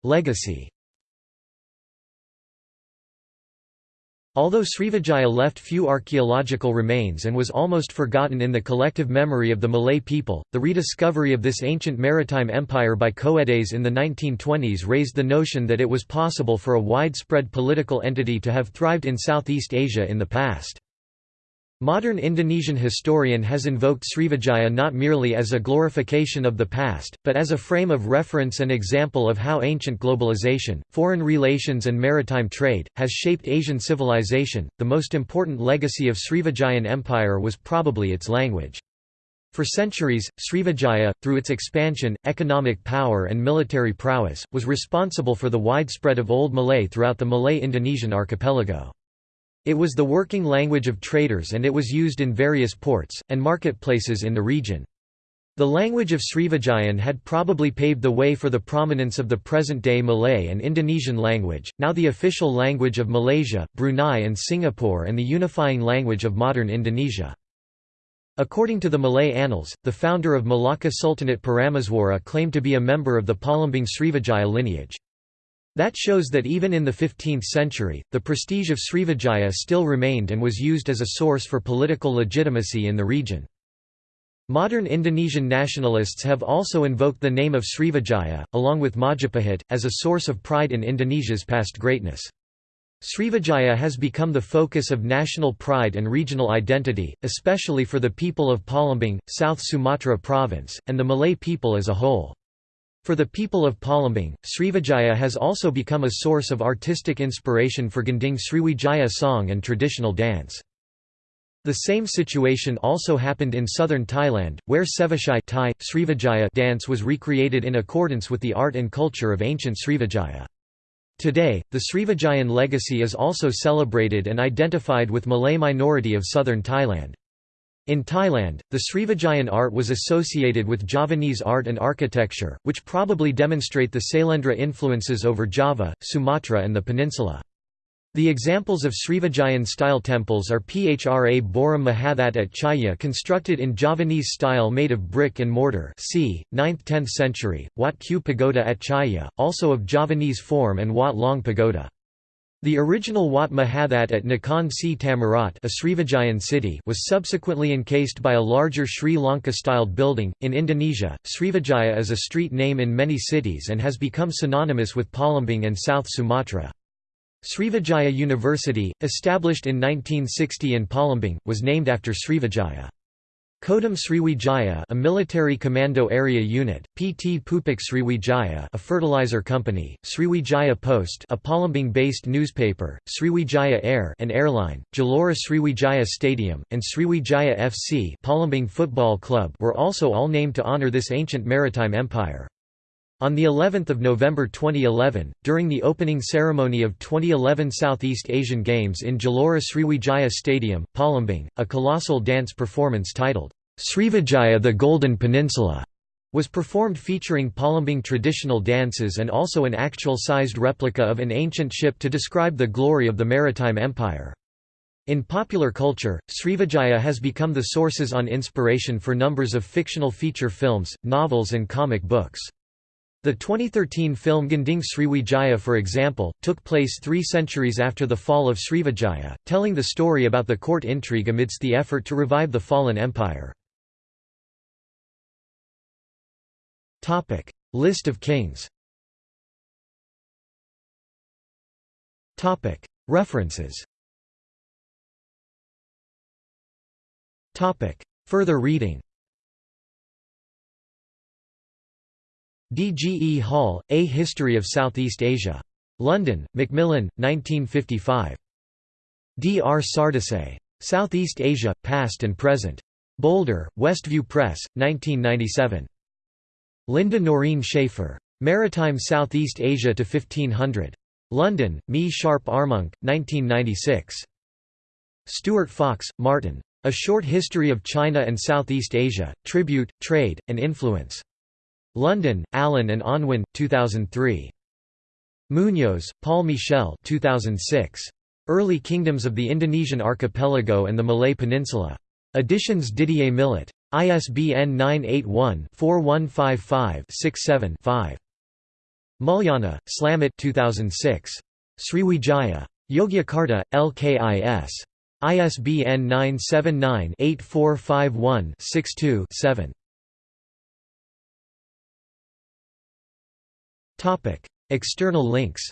Legacy Although Srivijaya left few archaeological remains and was almost forgotten in the collective memory of the Malay people, the rediscovery of this ancient maritime empire by Coedes in the 1920s raised the notion that it was possible for a widespread political entity to have thrived in Southeast Asia in the past. Modern Indonesian historian has invoked Srivijaya not merely as a glorification of the past, but as a frame of reference and example of how ancient globalization, foreign relations, and maritime trade has shaped Asian civilization. The most important legacy of Srivijayan Empire was probably its language. For centuries, Srivijaya, through its expansion, economic power and military prowess, was responsible for the widespread of Old Malay throughout the Malay-Indonesian archipelago. It was the working language of traders and it was used in various ports, and marketplaces in the region. The language of Srivijayan had probably paved the way for the prominence of the present-day Malay and Indonesian language, now the official language of Malaysia, Brunei and Singapore and the unifying language of modern Indonesia. According to the Malay annals, the founder of Malacca Sultanate Parameswara claimed to be a member of the Palembang Srivijaya lineage. That shows that even in the 15th century, the prestige of Srivijaya still remained and was used as a source for political legitimacy in the region. Modern Indonesian nationalists have also invoked the name of Srivijaya, along with Majapahit, as a source of pride in Indonesia's past greatness. Srivijaya has become the focus of national pride and regional identity, especially for the people of Palembang, South Sumatra province, and the Malay people as a whole. For the people of Palembang, Srivijaya has also become a source of artistic inspiration for Gending Sriwijaya song and traditional dance. The same situation also happened in southern Thailand, where Sevachai Thai, Srivijaya dance was recreated in accordance with the art and culture of ancient Srivijaya. Today, the Srivijayan legacy is also celebrated and identified with Malay minority of southern Thailand. In Thailand, the Srivijayan art was associated with Javanese art and architecture, which probably demonstrate the Sailendra influences over Java, Sumatra and the peninsula. The examples of Srivijayan-style temples are Phra Boram Mahathat at Chaya constructed in Javanese style made of brick and mortar c. 9th–10th century, Wat Q Pagoda at Chaya, also of Javanese form and Wat Long Pagoda. The original Wat Mahathat at Nakhon Si Thammarat a Srivijayan city was subsequently encased by a larger Sri Lanka-styled building. In Indonesia, Srivijaya is a street name in many cities and has become synonymous with Palembang and South Sumatra. Srivijaya University, established in 1960 in Palembang, was named after Srivijaya. Kodam Sriwijaya a military commando area unit, PT Pupuk Sriwijaya a fertilizer company, Sriwijaya Post a Palembang-based newspaper, Sriwijaya Air an airline, Gelora Sriwijaya Stadium, and Sriwijaya FC Palembang Football Club were also all named to honor this ancient maritime empire. On the 11th of November 2011, during the opening ceremony of 2011 Southeast Asian Games in Gelora Sriwijaya Stadium, Palembang, a colossal dance performance titled Srivijaya the Golden Peninsula was performed featuring Palembang traditional dances and also an actual-sized replica of an ancient ship to describe the glory of the maritime empire. In popular culture, Srivijaya has become the sources on inspiration for numbers of fictional feature films, novels and comic books. The 2013 film Gending Sriwijaya for example, took place three centuries after the fall of Srivijaya, telling the story about the court intrigue amidst the effort to revive the fallen empire. List of kings. References. Further reading D. G. E. Hall, A History of Southeast Asia. London, Macmillan, 1955. D. R. Sardesai. Southeast Asia, Past and Present. Boulder, Westview Press, 1997. Linda Noreen Schaefer. Maritime Southeast Asia to 1500. London, Me Sharp Armonk, 1996. Stuart Fox, Martin. A Short History of China and Southeast Asia, Tribute, Trade, and Influence. London, Allen and Unwin, 2003. Munoz, Paul Michel 2006. Early Kingdoms of the Indonesian Archipelago and the Malay Peninsula. Editions Didier Millet. ISBN 981-4155-67-5. Mulyana, Slamet 2006. Sriwijaya. Yogyakarta, LKIS. ISBN 979 8451 62 7. External links